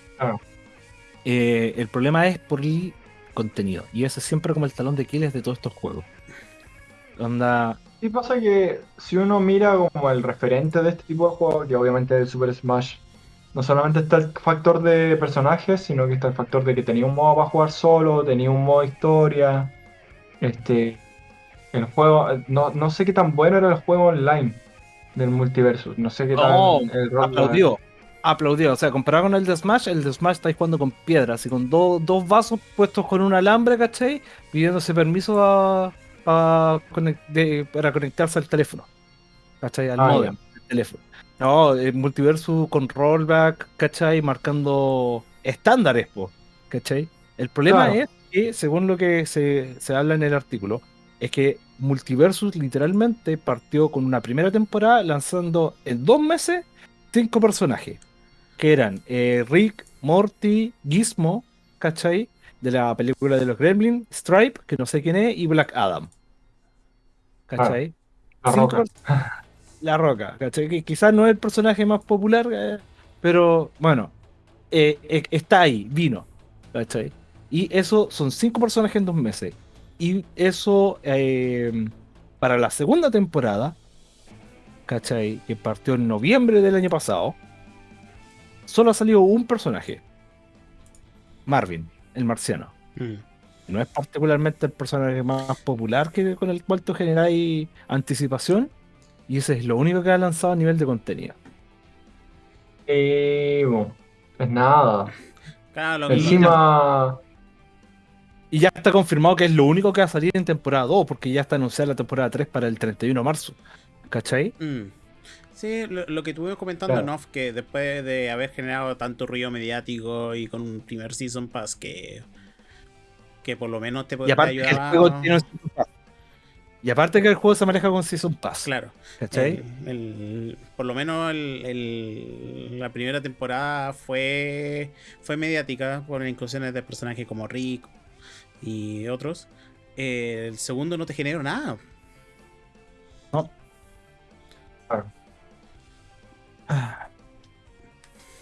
eh, el problema es por el contenido. Y ese es siempre como el talón de Aquiles de todos estos juegos. Onda. Y pasa que si uno mira como el referente de este tipo de juegos, que obviamente es el Super Smash, no solamente está el factor de personajes, sino que está el factor de que tenía un modo para jugar solo, tenía un modo historia. Este, el juego, no, no sé qué tan bueno era el juego online del multiverso, no sé qué tan No, el Aplaudió. Aplaudió. O sea, comparado con el de Smash, el de Smash estáis jugando con piedras y con do- dos vasos puestos con un alambre, ¿cachai? Pidiéndose permiso a, a de- para conectarse al teléfono. ¿Cachai? Al Ah, modem teléfono. No, el multiverso con rollback, ¿cachai? Marcando estándares, po, ¿cachai? El problema Claro. es que, según lo que se, se habla en el artículo, es que Multiversus literalmente partió con una primera temporada lanzando en dos meses cinco personajes. Que eran eh, Rick, Morty, Gizmo, ¿cachai? De la película de los Gremlins, Stripe, que no sé quién es, y Black Adam. ¿Cachai? La Cinco Roca. La Roca, ¿cachai? Que quizás no es el personaje más popular, eh, pero bueno, eh, está ahí, vino, ¿cachai? Y eso son cinco personajes en dos meses. Y eso eh, para la segunda temporada, ¿cachai? Que partió en noviembre del año pasado, solo ha salido un personaje. Marvin, el marciano. Mm. No es particularmente el personaje más popular que, con el cual tú generáis anticipación. Y ese es lo único que ha lanzado a nivel de contenido. Y bueno, pues nada. Claro, lo Encima, Y ya está confirmado que es lo único que va a salir en temporada 2, porque ya está anunciada la temporada 3 para el 31 de marzo. ¿Cachai? Mm. Sí, lo, lo que estuvimos comentando Claro. en off, que después de haber generado tanto ruido mediático y con un primer Season Pass que, que por lo menos te aparte que el ayudar. juego tiene un Season Pass. Y aparte que el juego se maneja con Season Pass. Claro. ¿Cachai? El- el- por lo menos el- el- la primera temporada fue, fue mediática por inclusiones de personajes como Rick y otros. Eh, el segundo no te generó nada.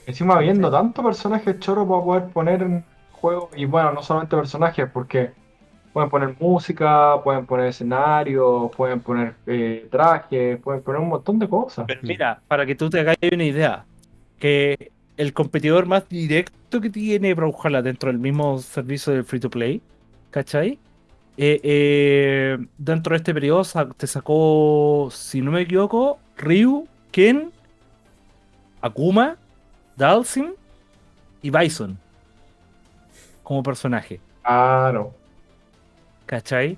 encima habiendo tantos personajes choros para poder poner en juego, y bueno, no solamente personajes, porque pueden poner música, pueden poner escenarios, pueden poner eh, trajes, pueden poner un montón de cosas. Pero mira, para que tú te hagas una idea, que el competidor más directo que tiene Brawlhalla dentro del mismo servicio de free to play, ¿cachai? Eh, eh, dentro de este periodo te sacó, si no me equivoco, Ryu, Ken, Akuma, Dalsim y Bison como personaje. Claro. ¿Cachai?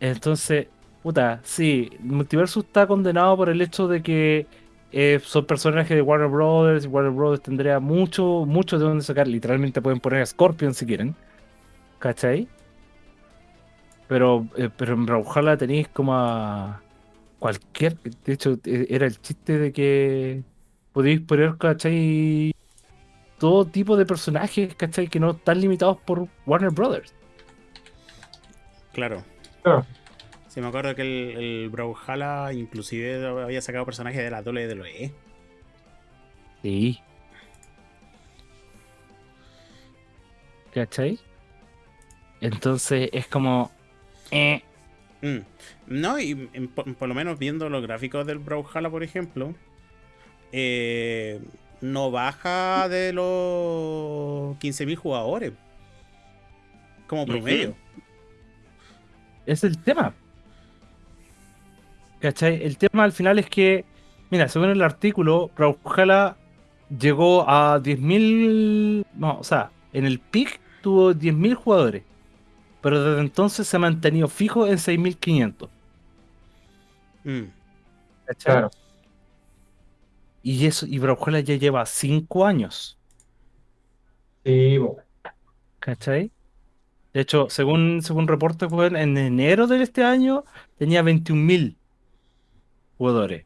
Entonces, puta, sí, el multiverso está condenado por el hecho de que eh, son personajes de Warner Brothers y Warner Brothers tendría mucho, mucho de dónde sacar. Literalmente pueden poner a Scorpion si quieren. ¿Cachai? Pero, eh, pero en Brawlhalla tenéis como a cualquier. De hecho, eh, era el chiste de que podéis poner, ¿cachai? Todo tipo de personajes, ¿cachai? Que no están limitados por Warner Brothers. Claro. Claro. Sí, me acuerdo que el, el Brawlhalla inclusive había sacado personajes de la WWE. Sí. ¿Cachai? Entonces es como. eh, Mm. No, y en- por, por lo menos viendo los gráficos del Brawlhalla, por ejemplo, eh, no baja de los 15.000 jugadores. Como promedio. Es el tema. ¿Cachai? El tema al final es que, mira, según el artículo, Brawlhalla llegó a 10.000. No, o sea, en el pick tuvo 10.000 jugadores. Pero desde entonces se ha mantenido fijo en 6.500. Mm. ¿Cachai? Claro. Y eso, y Brawlhalla ya lleva 5 años. Sí, po. ¿Cachai? De hecho, según, según reportes, en enero de este año tenía 21.000 jugadores.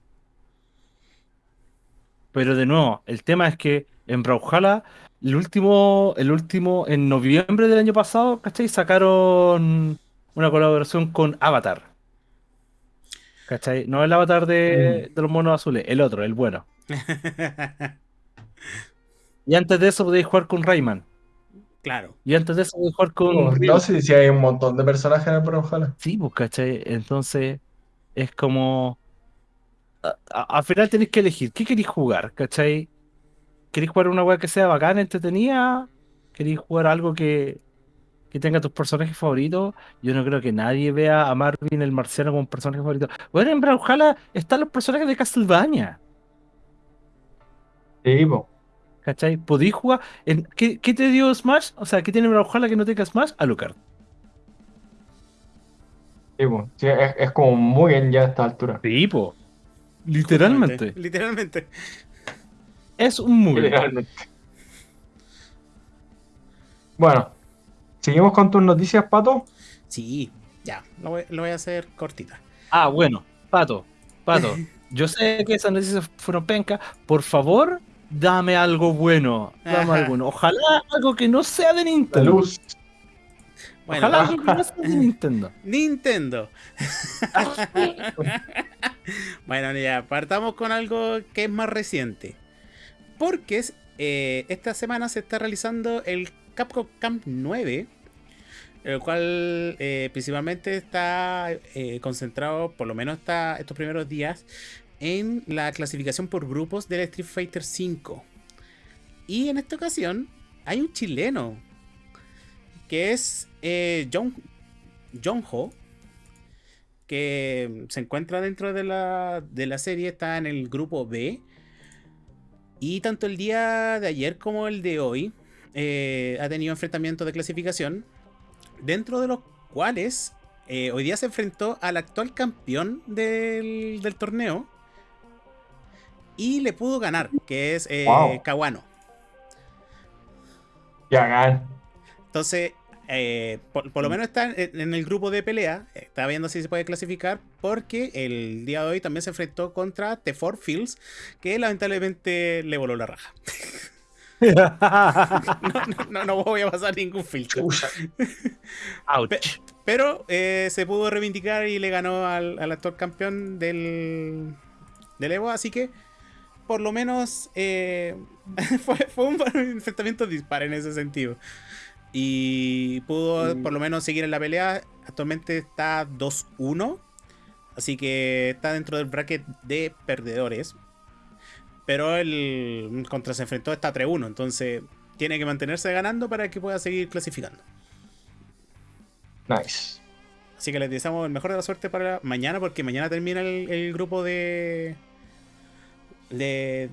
Pero de nuevo, el tema es que en Brawlhalla, el último, el último, en noviembre del año pasado, ¿cachai? Sacaron una colaboración con Avatar. ¿Cachai? No el avatar de, de los monos azules, el otro, el bueno. Y antes de eso podéis jugar con Rayman. claro. Y antes de eso podéis jugar con No Ryu. sé si hay un montón de personajes en el Brawlhalla. Sí, pues, ¿cachai? Entonces, es como. a- a- al final tenéis que elegir. ¿Qué queréis jugar? ¿cachai? ¿Queréis jugar una weá que sea bacana, entretenida? ¿Queréis jugar algo que, que tenga tus personajes favoritos? Yo no creo que nadie vea a Marvin el marciano como un personaje favorito. Bueno, en Brawlhalla están los personajes de Castlevania. Sí, po. ¿Cachai? ¿Podéis jugar? en- ¿qué, qué te dio Smash? O sea, ¿qué tiene Brawlhalla que no tenga Smash? Alucard. Sí, po. Sí, es, es como muy bien ya a esta altura. Sí, po. Literalmente. Literalmente. Es un. Literalmente. Bueno, seguimos con tus noticias, Pato. Sí, ya. Lo voy, lo voy a hacer cortita. Ah, bueno, Pato, Pato, yo sé que esas noticias fueron penca. Por favor, dame algo bueno. Dame Ajá. algo bueno. Ojalá algo que no sea de La Nintendo. luz. Bueno, Ojalá algo que no sea de Nintendo. Nintendo. bueno, ya, partamos con algo que es más reciente. Porque eh, esta semana se está realizando el Capcom Camp 9. El cual eh, principalmente está eh, concentrado, por lo menos estos primeros días, en la clasificación por grupos del Street Fighter V. Y en esta ocasión hay un chileno que es John, John Ho, que se encuentra dentro de la, de la serie, está en el grupo B. Y tanto el día de ayer como el de hoy eh, ha tenido enfrentamientos de clasificación, dentro de los cuales eh, hoy día se enfrentó al actual campeón del, del torneo y le pudo ganar, que es eh, Wow. Kawano. Ya gan. Entonces, eh, por, por lo menos está en, en el grupo de pelea. Está viendo si se puede clasificar. Porque el día de hoy también se enfrentó contra The4 Fields. Que lamentablemente le voló la raja. No, no, voy a pasar ningún filtro. Pero eh, se pudo reivindicar y le ganó al, al actual campeón del, del Evo. Así que, por lo menos, eh, fue, fue un enfrentamiento dispar en ese sentido. Y pudo Mm. por lo menos seguir en la pelea. Actualmente está 2-1. Así que está dentro del bracket de perdedores. Pero el contra se enfrentó está 3-1. Entonces tiene que mantenerse ganando para que pueda seguir clasificando. Nice. Así que les deseamos el mejor de la suerte para mañana, porque mañana termina el, el grupo de, de.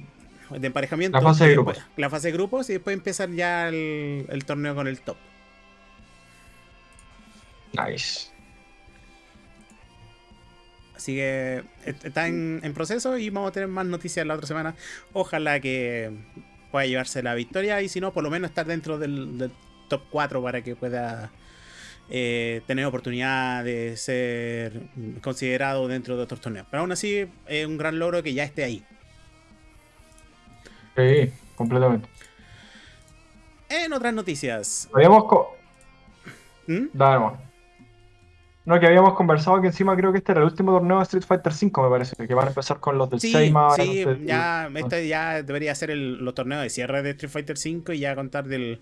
De emparejamiento. La fase de grupos. después- La fase de grupos y después empezar ya el, el torneo con el top. Nice. Así que est- está en, en proceso y vamos a tener más noticias la otra semana. Ojalá que pueda llevarse la victoria y si no, por lo menos estar dentro del, del top 4 para que pueda eh, tener oportunidad de ser considerado dentro de otros torneos. Pero aún así es un gran logro que ya esté ahí. Sí, completamente. En otras noticias. Habíamos. ¿Mm? Dale. No, que habíamos conversado que encima creo que este era el último torneo de Street Fighter V, me parece. Que van a empezar con los del Sí, Seima. sí, ya, este ya debería ser el- los torneos de cierre de Street Fighter V y ya contar del...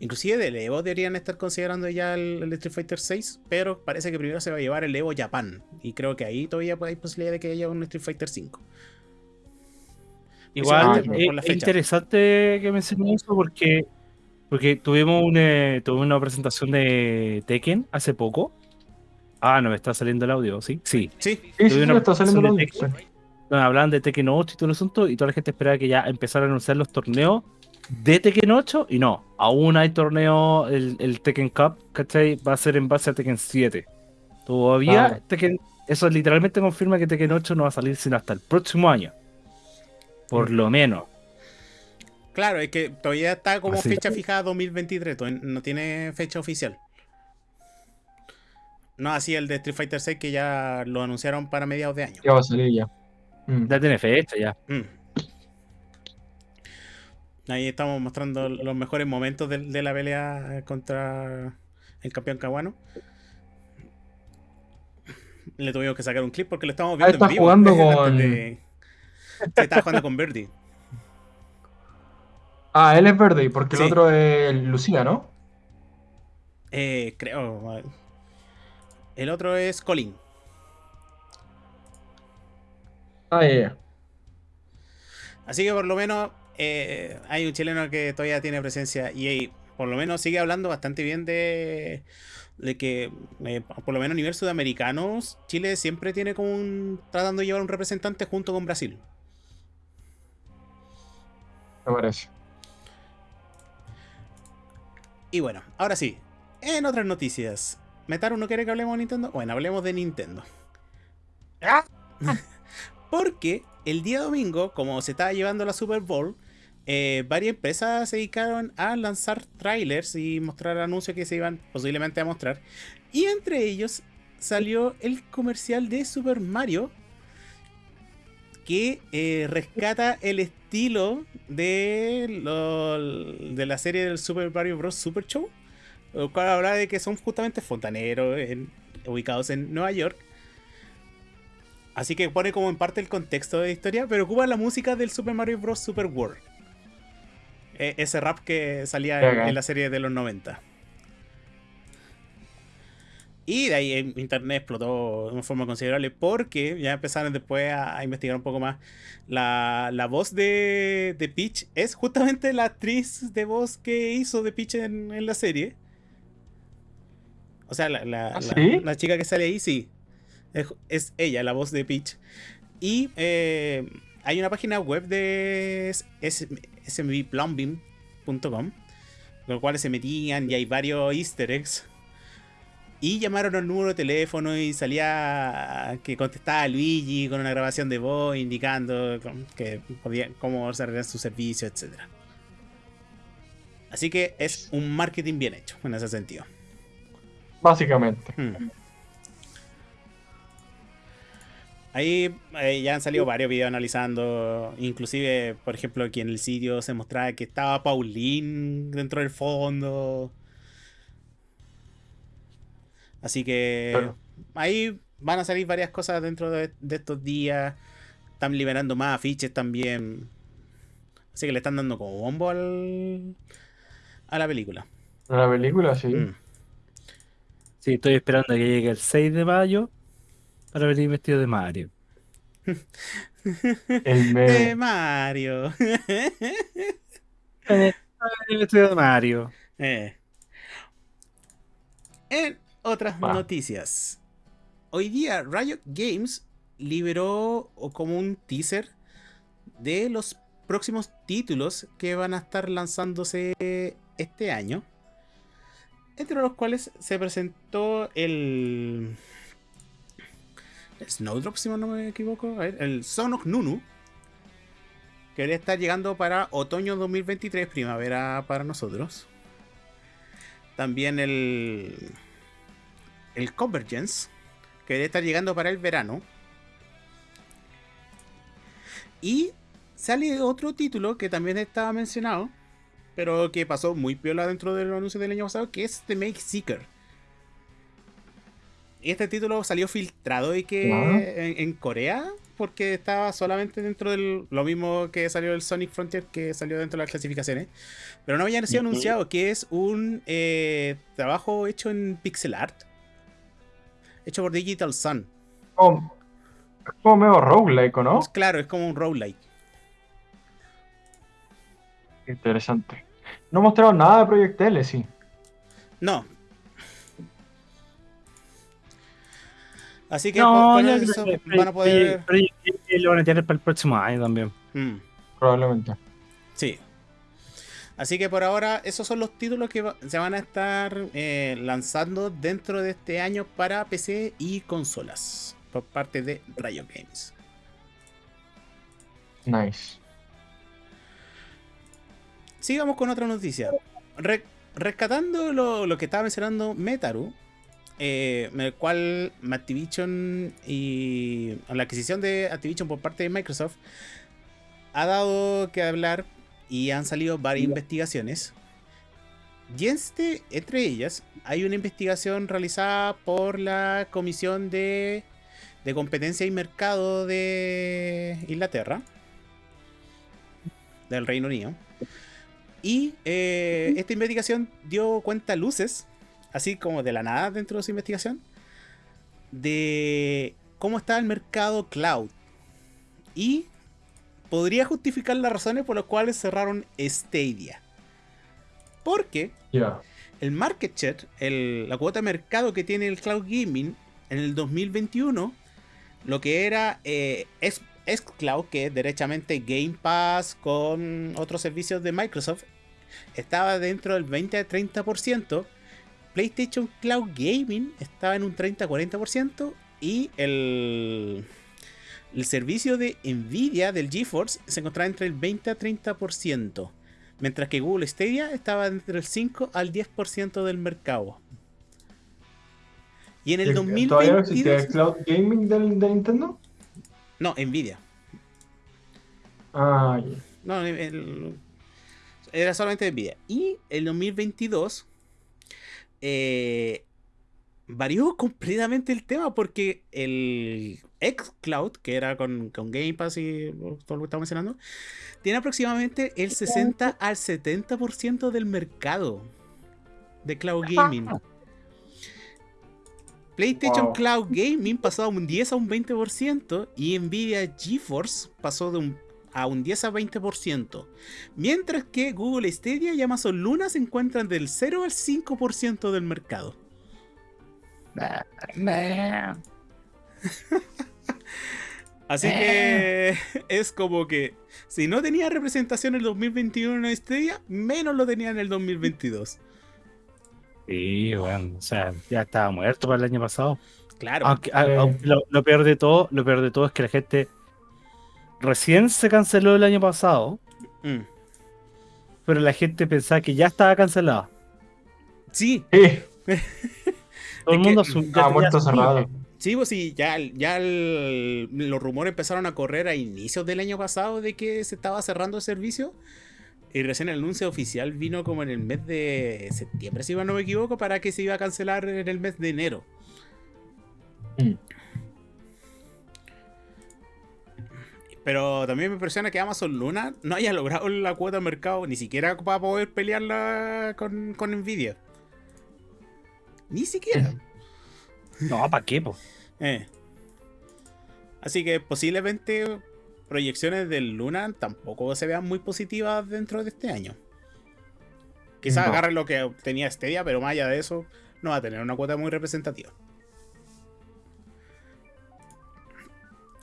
Inclusive del Evo deberían estar considerando ya el, Street Fighter VI, pero parece que primero se va a llevar el Evo Japan. Y creo que ahí todavía hay posibilidad de que haya un Street Fighter V. Igual es, interesante que menciones eso porque, porque tuvimos, un, eh, tuvimos una presentación de Tekken hace poco. Ah, no me está saliendo el audio, ¿sí? Sí. Sí, Sí, sí, una está saliendo el presentación audio. de donde hablaban de Tekken 8 y todo el asunto, y toda la gente esperaba que ya empezaran a anunciar los torneos de Tekken 8, y no, aún hay torneo, el, el Tekken Cup, ¿cachai? Va a ser en base a Tekken 7. Todavía. Tekken, eso literalmente confirma que Tekken 8 no va a salir sino hasta el próximo año. Por lo menos. claro, es que todavía está como Así. fecha fijada 2023, todavía no tiene fecha oficial. No así el de Street Fighter 6 que ya lo anunciaron para mediados de año. Ya va a salir ya. Mm. Ya tiene fecha, ya. Mm. Ahí estamos mostrando los mejores momentos de, de la pelea contra el campeón caguano. Le tuvimos que sacar un clip porque lo estamos Ah, viendo está en vivo. jugando con- de- Sí, estaba jugando con Birdie. Ah, él es verde, porque Sí. el otro es Lucía, ¿no? Eh, creo. El otro es Colin. Ah, ya. Así que por lo menos eh, hay un chileno que todavía tiene presencia y por lo menos sigue hablando bastante bien de, de que, eh, por lo menos a nivel sudamericano, Chile siempre tiene como un. tratando de llevar un representante junto con Brasil. Parece. Y bueno, ahora sí, en otras noticias. ¿Metaru no quiere que hablemos de Nintendo? Bueno, hablemos de Nintendo. Porque el día domingo, como se estaba llevando la Super Bowl, eh, varias empresas se dedicaron a lanzar trailers y mostrar anuncios que se iban posiblemente a mostrar. Y entre ellos salió el comercial de Super Mario que eh, rescata el estilo de, lo- de la serie del Super Mario Bros. Super Show, el cual habla de que son justamente fontaneros en- ubicados en Nueva York. Así que pone como en parte el contexto de la historia, pero ocupa la música del Super Mario Bros. Super World. E- ese rap que salía en la serie de los 90. Y de ahí internet explotó de una forma considerable porque ya empezaron después a, a investigar un poco más. La, la voz de, de Peach es justamente la actriz de voz que hizo de Peach en, en la serie. O sea, la, la- ¿Ah, la- sí? la chica que sale ahí, sí. Es, es ella, la voz de Peach. Y eh, hay una página web de smbplumbing.com, los cuales se metían y hay varios easter eggs. Y llamaron al número de teléfono y salía que contestaba Luigi con una grabación de voz indicando que podía, cómo desarrollar su servicio, etc. Así que es un marketing bien hecho en ese sentido. Básicamente. Hmm. Ahí eh, ya han salido varios videos analizando, inclusive, por ejemplo, aquí en el sitio se mostraba que estaba Pauline dentro del fondo. Así que Claro. ahí van a salir varias cosas dentro de, de estos días. Están liberando más afiches también. Así que le están dando como bombo al, a la película. La película, sí. Mm. Sí, estoy esperando a que llegue el 6 de mayo para venir vestido de Mario. El De meme. Mario. Eh, venir vestido de Mario. Eh. En otras Va. noticias. Hoy día Riot Games liberó como un teaser de los próximos títulos que van a estar lanzándose este año. Entre los cuales se presentó el... el Snowdrop, si no me equivoco. A ver, el Son of Nunu. Que debería estar llegando para otoño 2023, primavera para nosotros. También el. El Convergence. Que debería estar llegando para el verano. Y sale otro título que también estaba mencionado. Pero que pasó muy piola dentro del anuncio del año pasado. Que es The Make Seeker. Y este título salió filtrado y que en, en Corea. Porque estaba solamente dentro del. Lo mismo que salió el Sonic Frontier. Que salió dentro de las clasificaciones. Pero no había sido anunciado que es un eh, trabajo hecho en pixel art. Hecho por Digital Sun. Es como medio roguelike, ¿o ¿no? Pues claro, es como un roguelike. Interesante. No mostraron nada de Project L, sí. No. Así que No, yo eso van a poder. Project L lo van a tener para el próximo año también. Mm, Probablemente. sí. Así que por ahora, esos son los títulos que se van a estar eh, lanzando dentro de este año para PC y consolas. Por parte de Riot Games. Nice. Sigamos con otra noticia. Re- rescatando lo, lo que estaba mencionando Metaru, eh, en el cual Activision y la adquisición de Activision por parte de Microsoft ha dado que hablar y han salido varias investigaciones. Y este, entre ellas hay una investigación realizada por la Comisión de, de Competencia y Mercado de Inglaterra, del Reino Unido. Y eh, esta investigación dio cuenta luces, así como de la nada dentro de su investigación, de cómo está el mercado cloud. Y podría justificar las razones por las cuales cerraron Stadia. Porque el market share, el- la cuota de mercado que tiene el cloud gaming en el 2021, lo que era eh, xCloud, que es derechamente Game Pass con otros servicios de Microsoft, estaba dentro del 20-30%. PlayStation Cloud Gaming estaba en un 30-40% y el, el servicio de Nvidia del GeForce se encontraba entre el 20 a 30%. Mientras que Google Stadia estaba entre el 5 al 10% del mercado. Y en el ¿Todavía no existe 2022... el cloud gaming de Nintendo? No, Nvidia. Ah, ya. No, el- era solamente Nvidia. Y el 2022 eh, varió completamente el tema porque el xCloud, que era con, con Game Pass y todo lo que estamos mencionando, tiene aproximadamente el 60 al 70% del mercado de cloud gaming. PlayStation Wow. Cloud Gaming pasó a un 10 a un 20% y Nvidia GeForce pasó de un, a un 10 a 20%. Mientras que Google Stadia y Amazon Luna se encuentran del 0 al 5% del mercado. Así que es como que si no tenía representación en el 2021 en Stadia, menos lo tenía en el 2022. Sí, bueno, o sea, ya estaba muerto para el año pasado. Claro. Aunque, lo, lo peor de todo, lo peor de todo es que la gente recién se canceló el año pasado, Mm. pero la gente pensaba que ya estaba cancelado. Sí, Sí, Todo el que mundo asu- ya- estaba ya muerto cerrado. Sí, pues sí, ya, ya el- los rumores empezaron a correr a inicios del año pasado de que se estaba cerrando el servicio. Y recién el anuncio oficial vino como en el mes de septiembre, si no me equivoco, para que se iba a cancelar en el mes de enero. Mm. Pero también me impresiona que Amazon Luna no haya logrado la cuota de mercado, ni siquiera para poder pelearla con, con Nvidia. Ni siquiera. No, ¿para qué? po? Eh. Así que posiblemente proyecciones del Luna tampoco se vean muy positivas dentro de este año. Quizás No. agarre lo que tenía Stadia, pero más allá de eso, no va a tener una cuota muy representativa.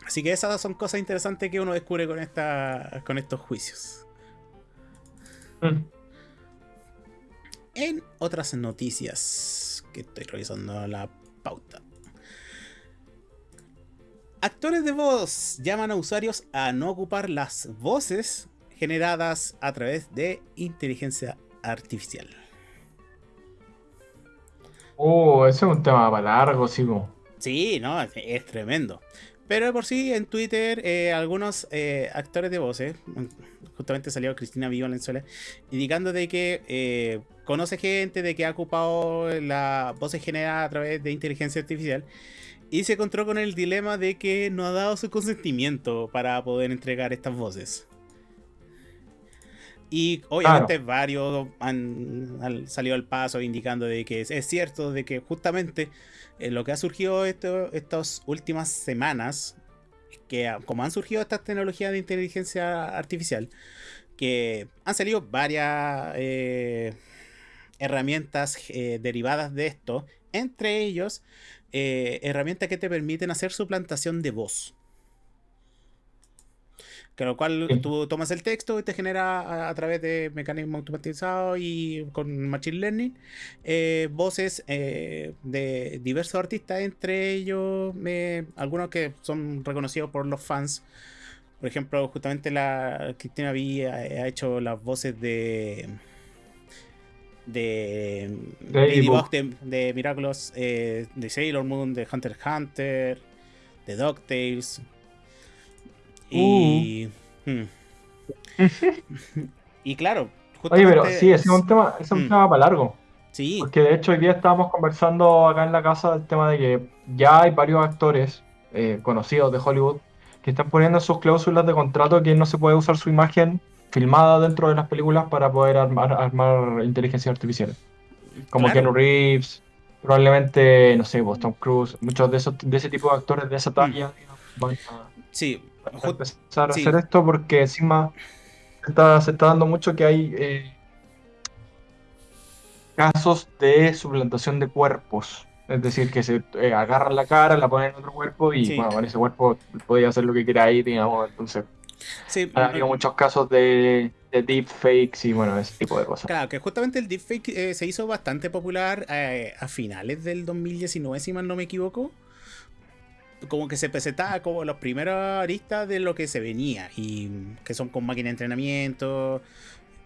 Así que esas son cosas interesantes que uno descubre con, esta, con estos juicios. Mm. En otras noticias que estoy revisando la pauta. Actores de voz llaman a usuarios a no ocupar las voces generadas a través de inteligencia artificial. Oh, ese es un tema para largo, sí. po. Sí, no, es, es tremendo. Pero por sí en Twitter eh, algunos eh, actores de voces, justamente salió Cristina Valenzuela, indicando de que eh, conoce gente de que ha ocupado la voces generadas a través de inteligencia artificial y se encontró con el dilema de que no ha dado su consentimiento para poder entregar estas voces. Y obviamente varios han, han salido al paso indicando de que es, es cierto, de que justamente eh, lo que ha surgido esto- estas últimas semanas, que como han surgido estas tecnologías de inteligencia artificial, que han salido varias eh, herramientas eh, derivadas de esto, entre ellos herramientas que te permiten hacer suplantación de voz. Con lo cual Sí. tú tomas el texto y te genera a, a través de mecanismos automatizados y con Machine Learning eh, voces eh, de diversos artistas, entre ellos eh, algunos que son reconocidos por los fans. Por ejemplo, justamente la Cristina V ha, hecho las voces de de de, de Miraculous, de Sailor Moon, de Hunter x Hunter, de DuckTales. Y. hmm. y claro, Oye, pero justamente- sí, ese es un tema, ese es un Mm. tema para largo. Sí, Porque de hecho hoy día estábamos conversando acá en la casa del tema de que ya hay varios actores eh, conocidos de Hollywood que están poniendo en sus cláusulas de contrato que no se puede usar su imagen filmada dentro de las películas para poder armar, armar inteligencias artificiales. Como claro. Keanu Reeves, probablemente, no sé, Tom Cruise, muchos de esos de ese tipo de actores de esa talla digamos, van a, Sí, empezar a sí. hacer esto porque encima se está, se está dando mucho que hay eh, casos de suplantación de cuerpos. Es decir, que se eh, agarran la cara, la ponen en otro cuerpo y Sí. bueno, con ese cuerpo podía hacer lo que quiera ahí, digamos. Entonces, sí, ha habido muchos casos de, de deepfakes y bueno, ese tipo de cosas. Claro, que justamente el deepfake eh, se hizo bastante popular eh, a finales del 2019, si mal no me equivoco. Como que se presentaba como los primeros aristas de lo que se venía, y que son con máquina de entrenamiento,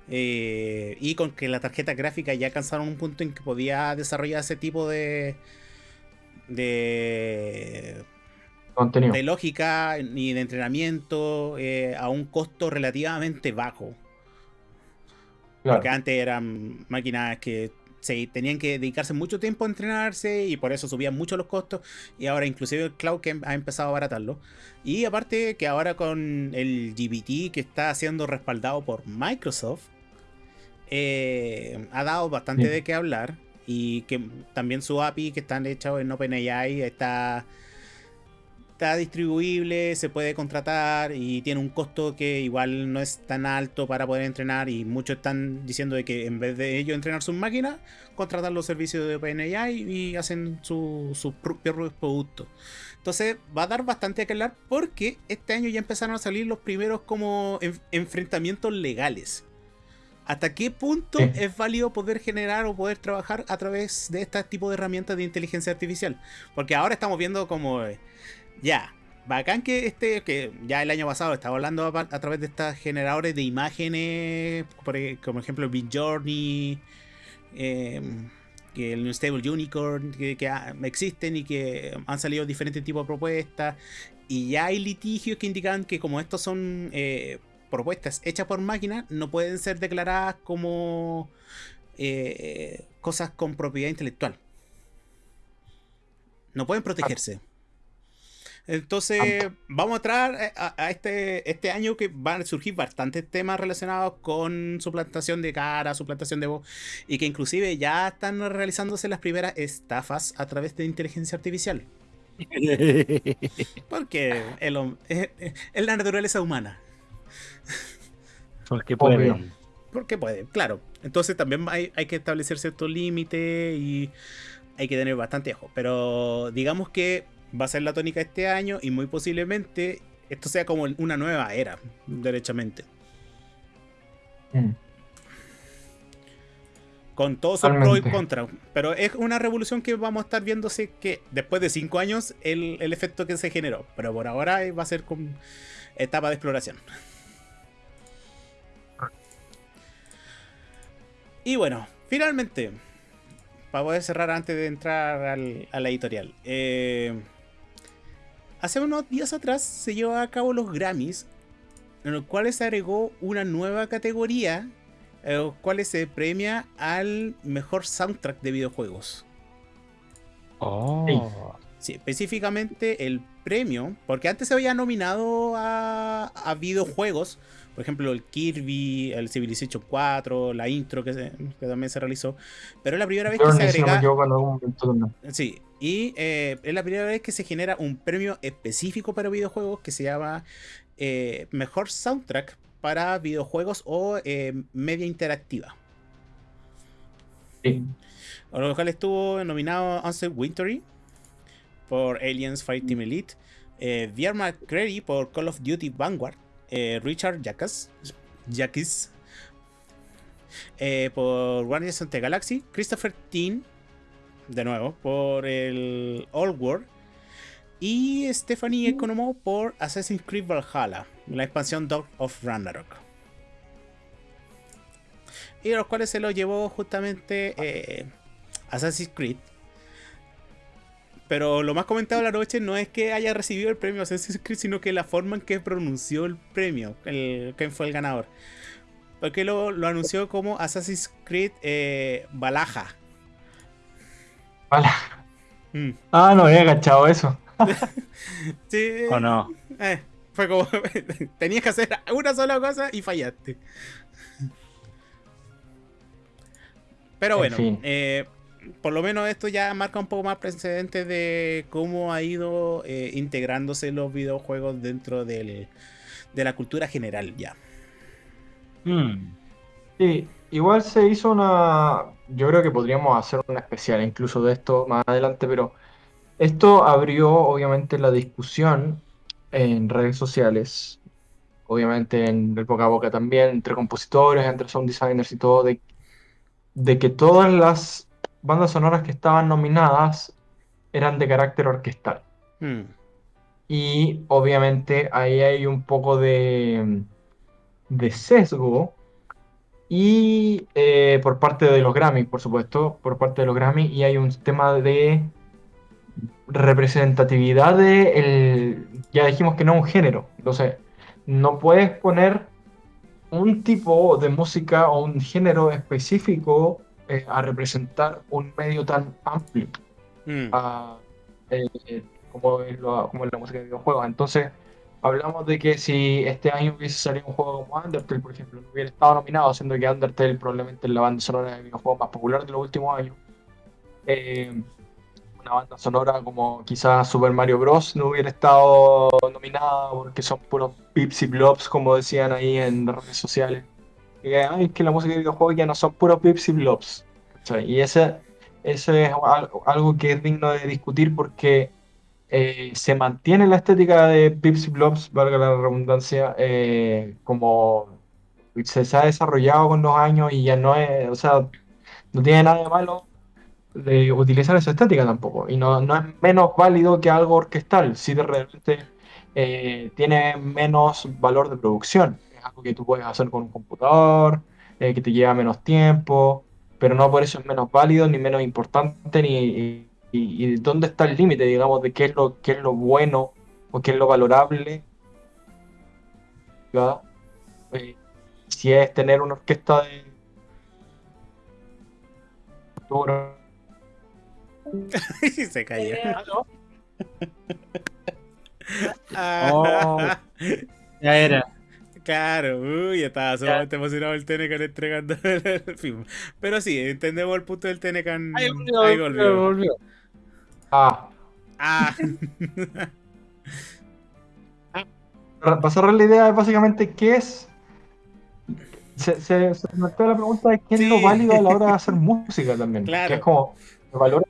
eh, y con que las tarjetas gráficas ya alcanzaron un punto en que podía desarrollar ese tipo de, de, Contenido. de lógica y de entrenamiento eh, a un costo relativamente bajo. Claro. Porque antes eran máquinas que se tenían que dedicarse mucho tiempo a entrenarse y por eso subían mucho los costos. Y ahora inclusive el cloud que ha empezado a abaratarlo. Y aparte que ahora con el GBT que está siendo respaldado por Microsoft, eh, ha dado bastante Sí. de qué hablar. Y que también su API que están hechos en OpenAI está, está distribuible, se puede contratar y tiene un costo que igual no es tan alto para poder entrenar. Y muchos están diciendo de que en vez de ellos entrenar sus máquinas, contratar los servicios de OpenAI y hacen su- sus propios productos. Entonces va a dar bastante que hablar porque este año ya empezaron a salir los primeros como en- enfrentamientos legales. ¿Hasta qué punto Sí. es válido poder generar o poder trabajar a través de este tipo de herramientas de inteligencia artificial? Porque ahora estamos viendo como, eh, ya, bacán que este, que ya el año pasado estaba hablando a, través de estos generadores de imágenes, por, e- como ejemplo el Journey, que el New Stable Unicorn, que, existen y que han salido diferentes tipos de propuestas. Y ya hay litigios que indican que como estos son eh, propuestas hechas por máquinas, no pueden ser declaradas como eh, cosas con propiedad intelectual. No pueden protegerse. Entonces, vamos a entrar a, a este, este año que van a surgir bastantes temas relacionados con suplantación de cara, suplantación de voz, y que inclusive ya están realizándose las primeras estafas a través de inteligencia artificial. Porque el es, es la naturaleza humana. Porque Obvio. pueden. Porque puede, claro. Entonces también hay, hay que establecer ciertos límites y hay que tener bastante ojo. Pero digamos que va a ser la tónica este año y muy posiblemente esto sea como una nueva era, derechamente. Mm. Con todos sus pros y contras. Pero es una revolución que vamos a estar viéndose que después de cinco años el, el efecto que se generó. Pero por ahora va a ser con etapa de exploración. Y bueno, finalmente, para poder cerrar antes de entrar al- a la editorial. eh, hace unos días atrás se llevó a cabo los Grammys, en los cuales se agregó una nueva categoría, en los cuales se premia al mejor soundtrack de videojuegos. Oh. Sí, específicamente el premio, porque antes se había nominado a, a videojuegos, por ejemplo el Kirby, el Civilization 4, la intro que, se- que también se realizó, pero es la primera vez que se agrega... en algún momento. Sí, y eh, es la primera vez que se genera un premio específico para videojuegos que se llama eh, Mejor Soundtrack para videojuegos o eh, media interactiva. Sí. Lo cual estuvo nominado Ansel Wintory por Aliens Fireteam Elite, eh, VR McCreary por Call of Duty Vanguard, Richard Jackis por Guardians of the Galaxy, Christopher Teen, de nuevo, por el Old World, y Stephanie Economo por Assassin's Creed Valhalla, la expansión Dog of Ragnarok. Y los cuales se lo llevó justamente eh, Assassin's Creed. Pero lo más comentado de la noche no es que haya recibido el premio Assassin's Creed, sino que la forma en que pronunció el premio, el, quién fue el ganador. Porque lo, lo anunció como Assassin's Creed eh, Balaja. Mm. Ah, no había agachado eso. Sí, ¿O no? eh, fue como tenías que hacer una sola cosa y fallaste. Pero En bueno, fin. eh, por lo menos esto ya marca un poco más precedente de cómo ha ido eh, integrándose los videojuegos dentro del- de la cultura general ya. Mm. Sí, igual se hizo una. Yo creo que podríamos hacer una especial incluso de esto más adelante, pero esto abrió obviamente la discusión en redes sociales, obviamente en el boca a boca también, entre compositores, entre sound designers y todo, de, de que todas las bandas sonoras que estaban nominadas eran de carácter orquestal. Hmm. Y obviamente ahí hay un poco de, de sesgo. Y eh, por parte de los Grammy, por supuesto, por parte de los Grammy, y hay un tema de representatividad de el, ya dijimos que no es un género. Entonces, no puedes poner un tipo de música o un género específico eh, a representar un medio tan amplio a, eh, como, es como es la música de videojuegos. Entonces, hablamos de que si este año hubiese salido un juego como Undertale, por ejemplo, no hubiera estado nominado, siendo que Undertale probablemente es la banda sonora de videojuegos más popular de los últimos años. Eh, una banda sonora como quizás Super Mario Bros. no hubiera estado nominada porque son puros pips y blobs, como decían ahí en redes sociales. Y "Ay, es que la música de videojuegos ya no son puros pips y blobs. Y ese, ese es al- algo que es digno de discutir porque eh, se mantiene la estética de Pips y Blobs, valga la redundancia, eh, como se, ha desarrollado con los años y ya no es, o sea, no tiene nada de malo de utilizar esa estética tampoco. Y no, no es menos válido que algo orquestal, si de repente eh, tiene menos valor de producción. Es algo que tú puedes hacer con un computador, eh, que te lleva menos tiempo, pero no por eso es menos válido, ni menos importante, ni, y, dónde está el límite, digamos, de qué es lo, qué es lo bueno o qué es lo valorable. ¿verdad? Eh, si es tener una orquesta de... Y se cayó. Oh. Ya era. Claro, uy, estaba sumamente emocionado el Tenecan entregando el film. Pero sí, entendemos el punto del Tenecan. Ahí volvió, Ahí volvió, volvió. Volvió. Ah, Ah, para cerrar la idea, es básicamente qué es. Se, se, se plantea la pregunta de qué es lo válido a la hora de hacer música también. Claro. Que es como, ¿se valora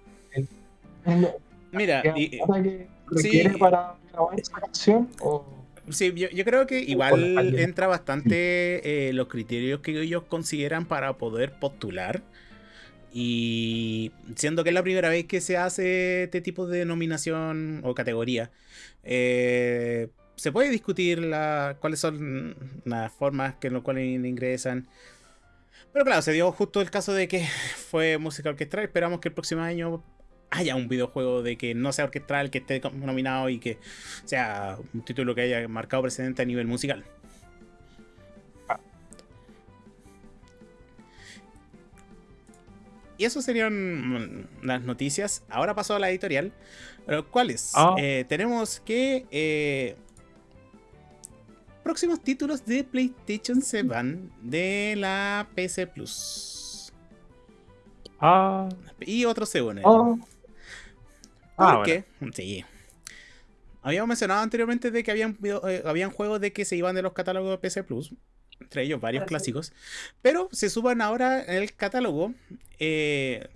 en lo- mira, que y- que requiere sí. para grabar esa canción? O... Sí, yo, yo creo que igual entra bastante eh, los criterios que ellos consideran para poder postular. Y siendo que es la primera vez que se hace este tipo de nominación o categoría, eh, se puede discutir la, cuáles son las formas que en las cuales ingresan. Pero claro, se dio justo el caso de que fue música orquestral. Esperamos que el próximo año haya un videojuego de que no sea orquestral, que esté nominado y que sea un título que haya marcado precedente a nivel musical. Y eso serían mm, las noticias. Ahora paso a la editorial. ¿Cuáles? Ah. Eh, tenemos que eh, próximos títulos de PlayStation 7 de la PC Plus. Ah, Y otros se unen. Oh, Ah, Porque, sí. Habíamos mencionado anteriormente de que habían, eh, habían juegos de que se iban de los catálogos de PC Plus. Entre ellos varios clásicos. Pero se suban ahora en el catálogo eh,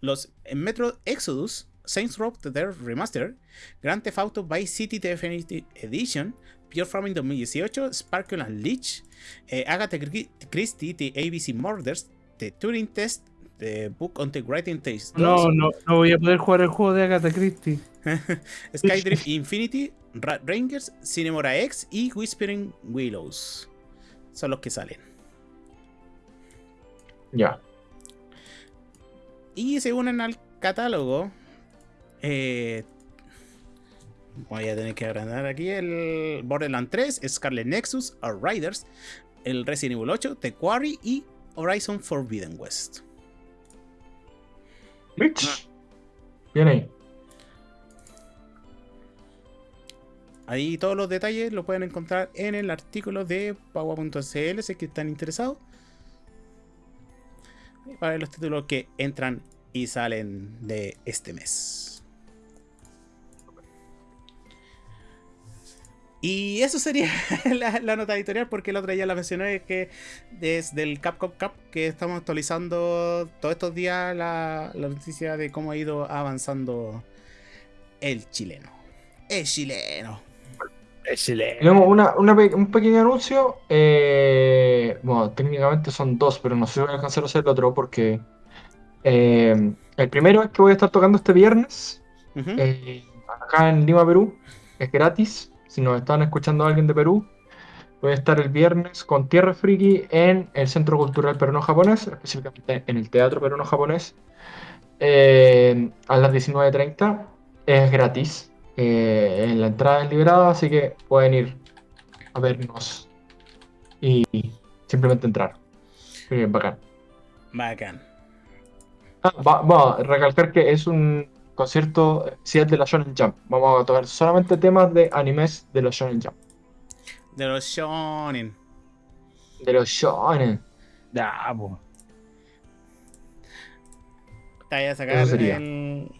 los Metro Exodus, Saints Row The Third Remaster, Grand Theft Auto Vice City Definitive Edition, Pure Farming 2018, Sparkle and Leech, eh, Agatha Christie, The ABC Murders, The Turing Test, The Book on the Writing Taste 2, No, no, no voy a poder jugar el juego de Agatha Christie. Skydrift Infinity, Rat Rangers, Cinemora X y Whispering Willows. Son los que salen. Ya. Y se unen al catálogo. eh, voy a tener que agrandar aquí el Borderlands 3, Scarlet Nexus, Outriders, el Resident Evil 8, The Quarry y Horizon Forbidden West. Rich. Bien ahí. Ahí todos los detalles los pueden encontrar en el artículo de Paua.cl si es que están interesados. Para los títulos que entran y salen de este mes. Y eso sería la, la nota editorial, porque el otro día la mencioné que desde el Capcom Cup que estamos actualizando todos estos días la, la noticia de cómo ha ido avanzando el chileno. El chileno. Excelente. Tenemos una, un pequeño anuncio. eh, bueno, técnicamente son dos, pero no sé si voy a alcanzar a hacer el otro porque eh, el primero es que voy a estar tocando este viernes eh, acá en Lima, Perú. Es gratis. Si nos están escuchando alguien de Perú, voy a estar el viernes con Tierra Friki en el Centro Cultural Peruano-Japonés, específicamente en el Teatro Peruano-Japonés, eh, a las 19.30. Es gratis. Eh, en la entrada es liberada, así que pueden ir a vernos y simplemente entrar. Eh, bacán. Bacán. Ah, va- vamos a recalcar que es un concierto, si es de la Shonen Jump. Vamos a tocar solamente temas de animes de los Shonen Jump. De los shonen. De los Shonen. Ya, po. Te vaya a sacar el.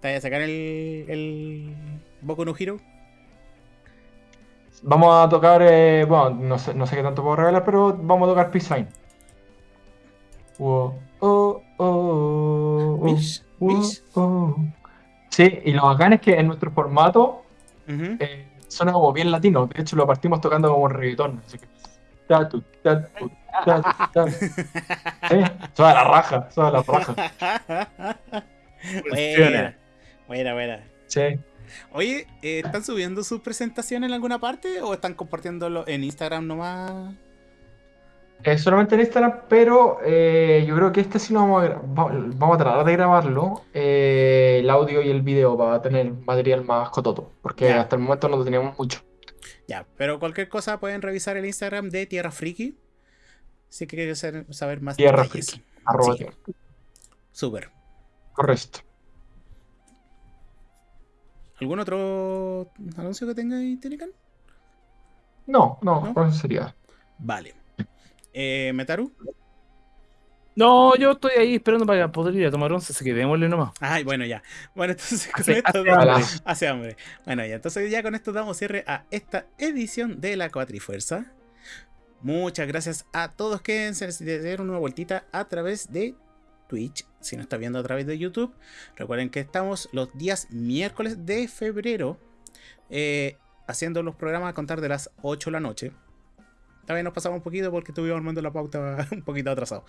Te vaya a sacar el. el. Boku no Hero. Vamos a tocar, eh, bueno, no sé, no sé qué tanto puedo revelar, pero vamos a tocar Peace Sign. Wow. Oh, oh, oh, oh. Sí, y lo bacán es que en nuestro formato Ujú. eh, suena como bien latino. De hecho, lo partimos tocando como reggaetón. Así que. Tatu, tatu, tatu, tatu. Eh, Suena la raja, suena la raja. buena. Buena, buena. Sí. Oye, eh, ¿están subiendo sus presentaciones en alguna parte o están compartiéndolo en Instagram nomás? Eh, solamente en Instagram, pero eh, yo creo que este sí lo vamos a, vamos a tratar de grabarlo, eh, el audio y el video para tener material más cototo, porque Ya. hasta el momento no teníamos mucho. Ya, pero cualquier cosa pueden revisar el Instagram de Tierra Friki. Si quieren saber, más Tierra detalles. Friki, arroba Sí. tierra. Súper. Correcto. ¿Algún otro anuncio que tenga ahí, Tenecan? No, no, ¿No? con eso sería. Vale. Eh, Metaru. No, yo estoy ahí esperando para poder ir a tomar once, así que démosle nomás. Ay, bueno, ya. Bueno, entonces con Hace- esto hace damos- hambre. hace hambre. Bueno, ya. Entonces ya con esto damos cierre a esta edición de la Cuatrifuerza. Muchas gracias a todos que se dieron una vueltita a través de Twitch. Si no está viendo a través de YouTube, recuerden que estamos los días miércoles de febrero eh, haciendo los programas a contar de las 8 de la noche. También nos pasamos un poquito porque estuvimos armando la pauta un poquito atrasado.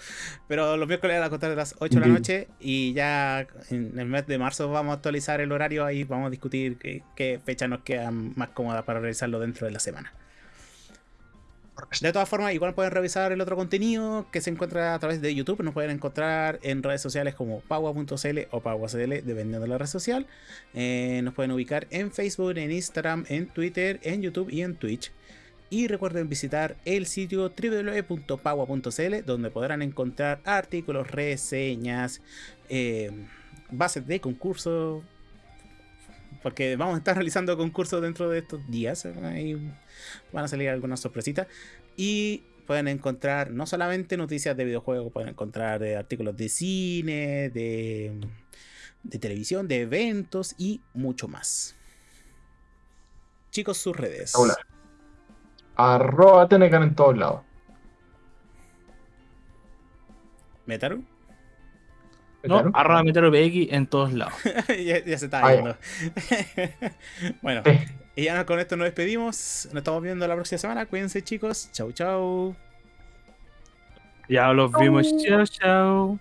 Pero los miércoles a contar de las 8 de la noche y ya en el mes de marzo vamos a actualizar el horario ahí vamos a discutir qué, qué fecha nos queda más cómoda para realizarlo dentro de la semana. De todas formas, igual pueden revisar el otro contenido que se encuentra a través de YouTube. Nos pueden encontrar en redes sociales como paua.cl o paua.cl, dependiendo de la red social. Eh, nos pueden ubicar en Facebook, en Instagram, en Twitter, en YouTube y en Twitch. Y recuerden visitar el sitio www.paua.cl, donde podrán encontrar artículos, reseñas, eh, bases de concursos. Porque vamos a estar realizando concursos dentro de estos días. Ahí van a salir algunas sorpresitas. Y pueden encontrar no solamente noticias de videojuegos, pueden encontrar eh, artículos de cine, de, de televisión, de eventos y mucho más. Chicos, sus redes. Hola. Arroba Tenecan en todos lados. ¿Metaru? No, ¿Metaru? arroba Metero PX en todos lados. ya, ya se está viendo. bueno, Sí. y ya con esto nos despedimos. Nos estamos viendo la próxima semana. Cuídense, chicos. Chau, chau. Ya los vimos. Chao, chao.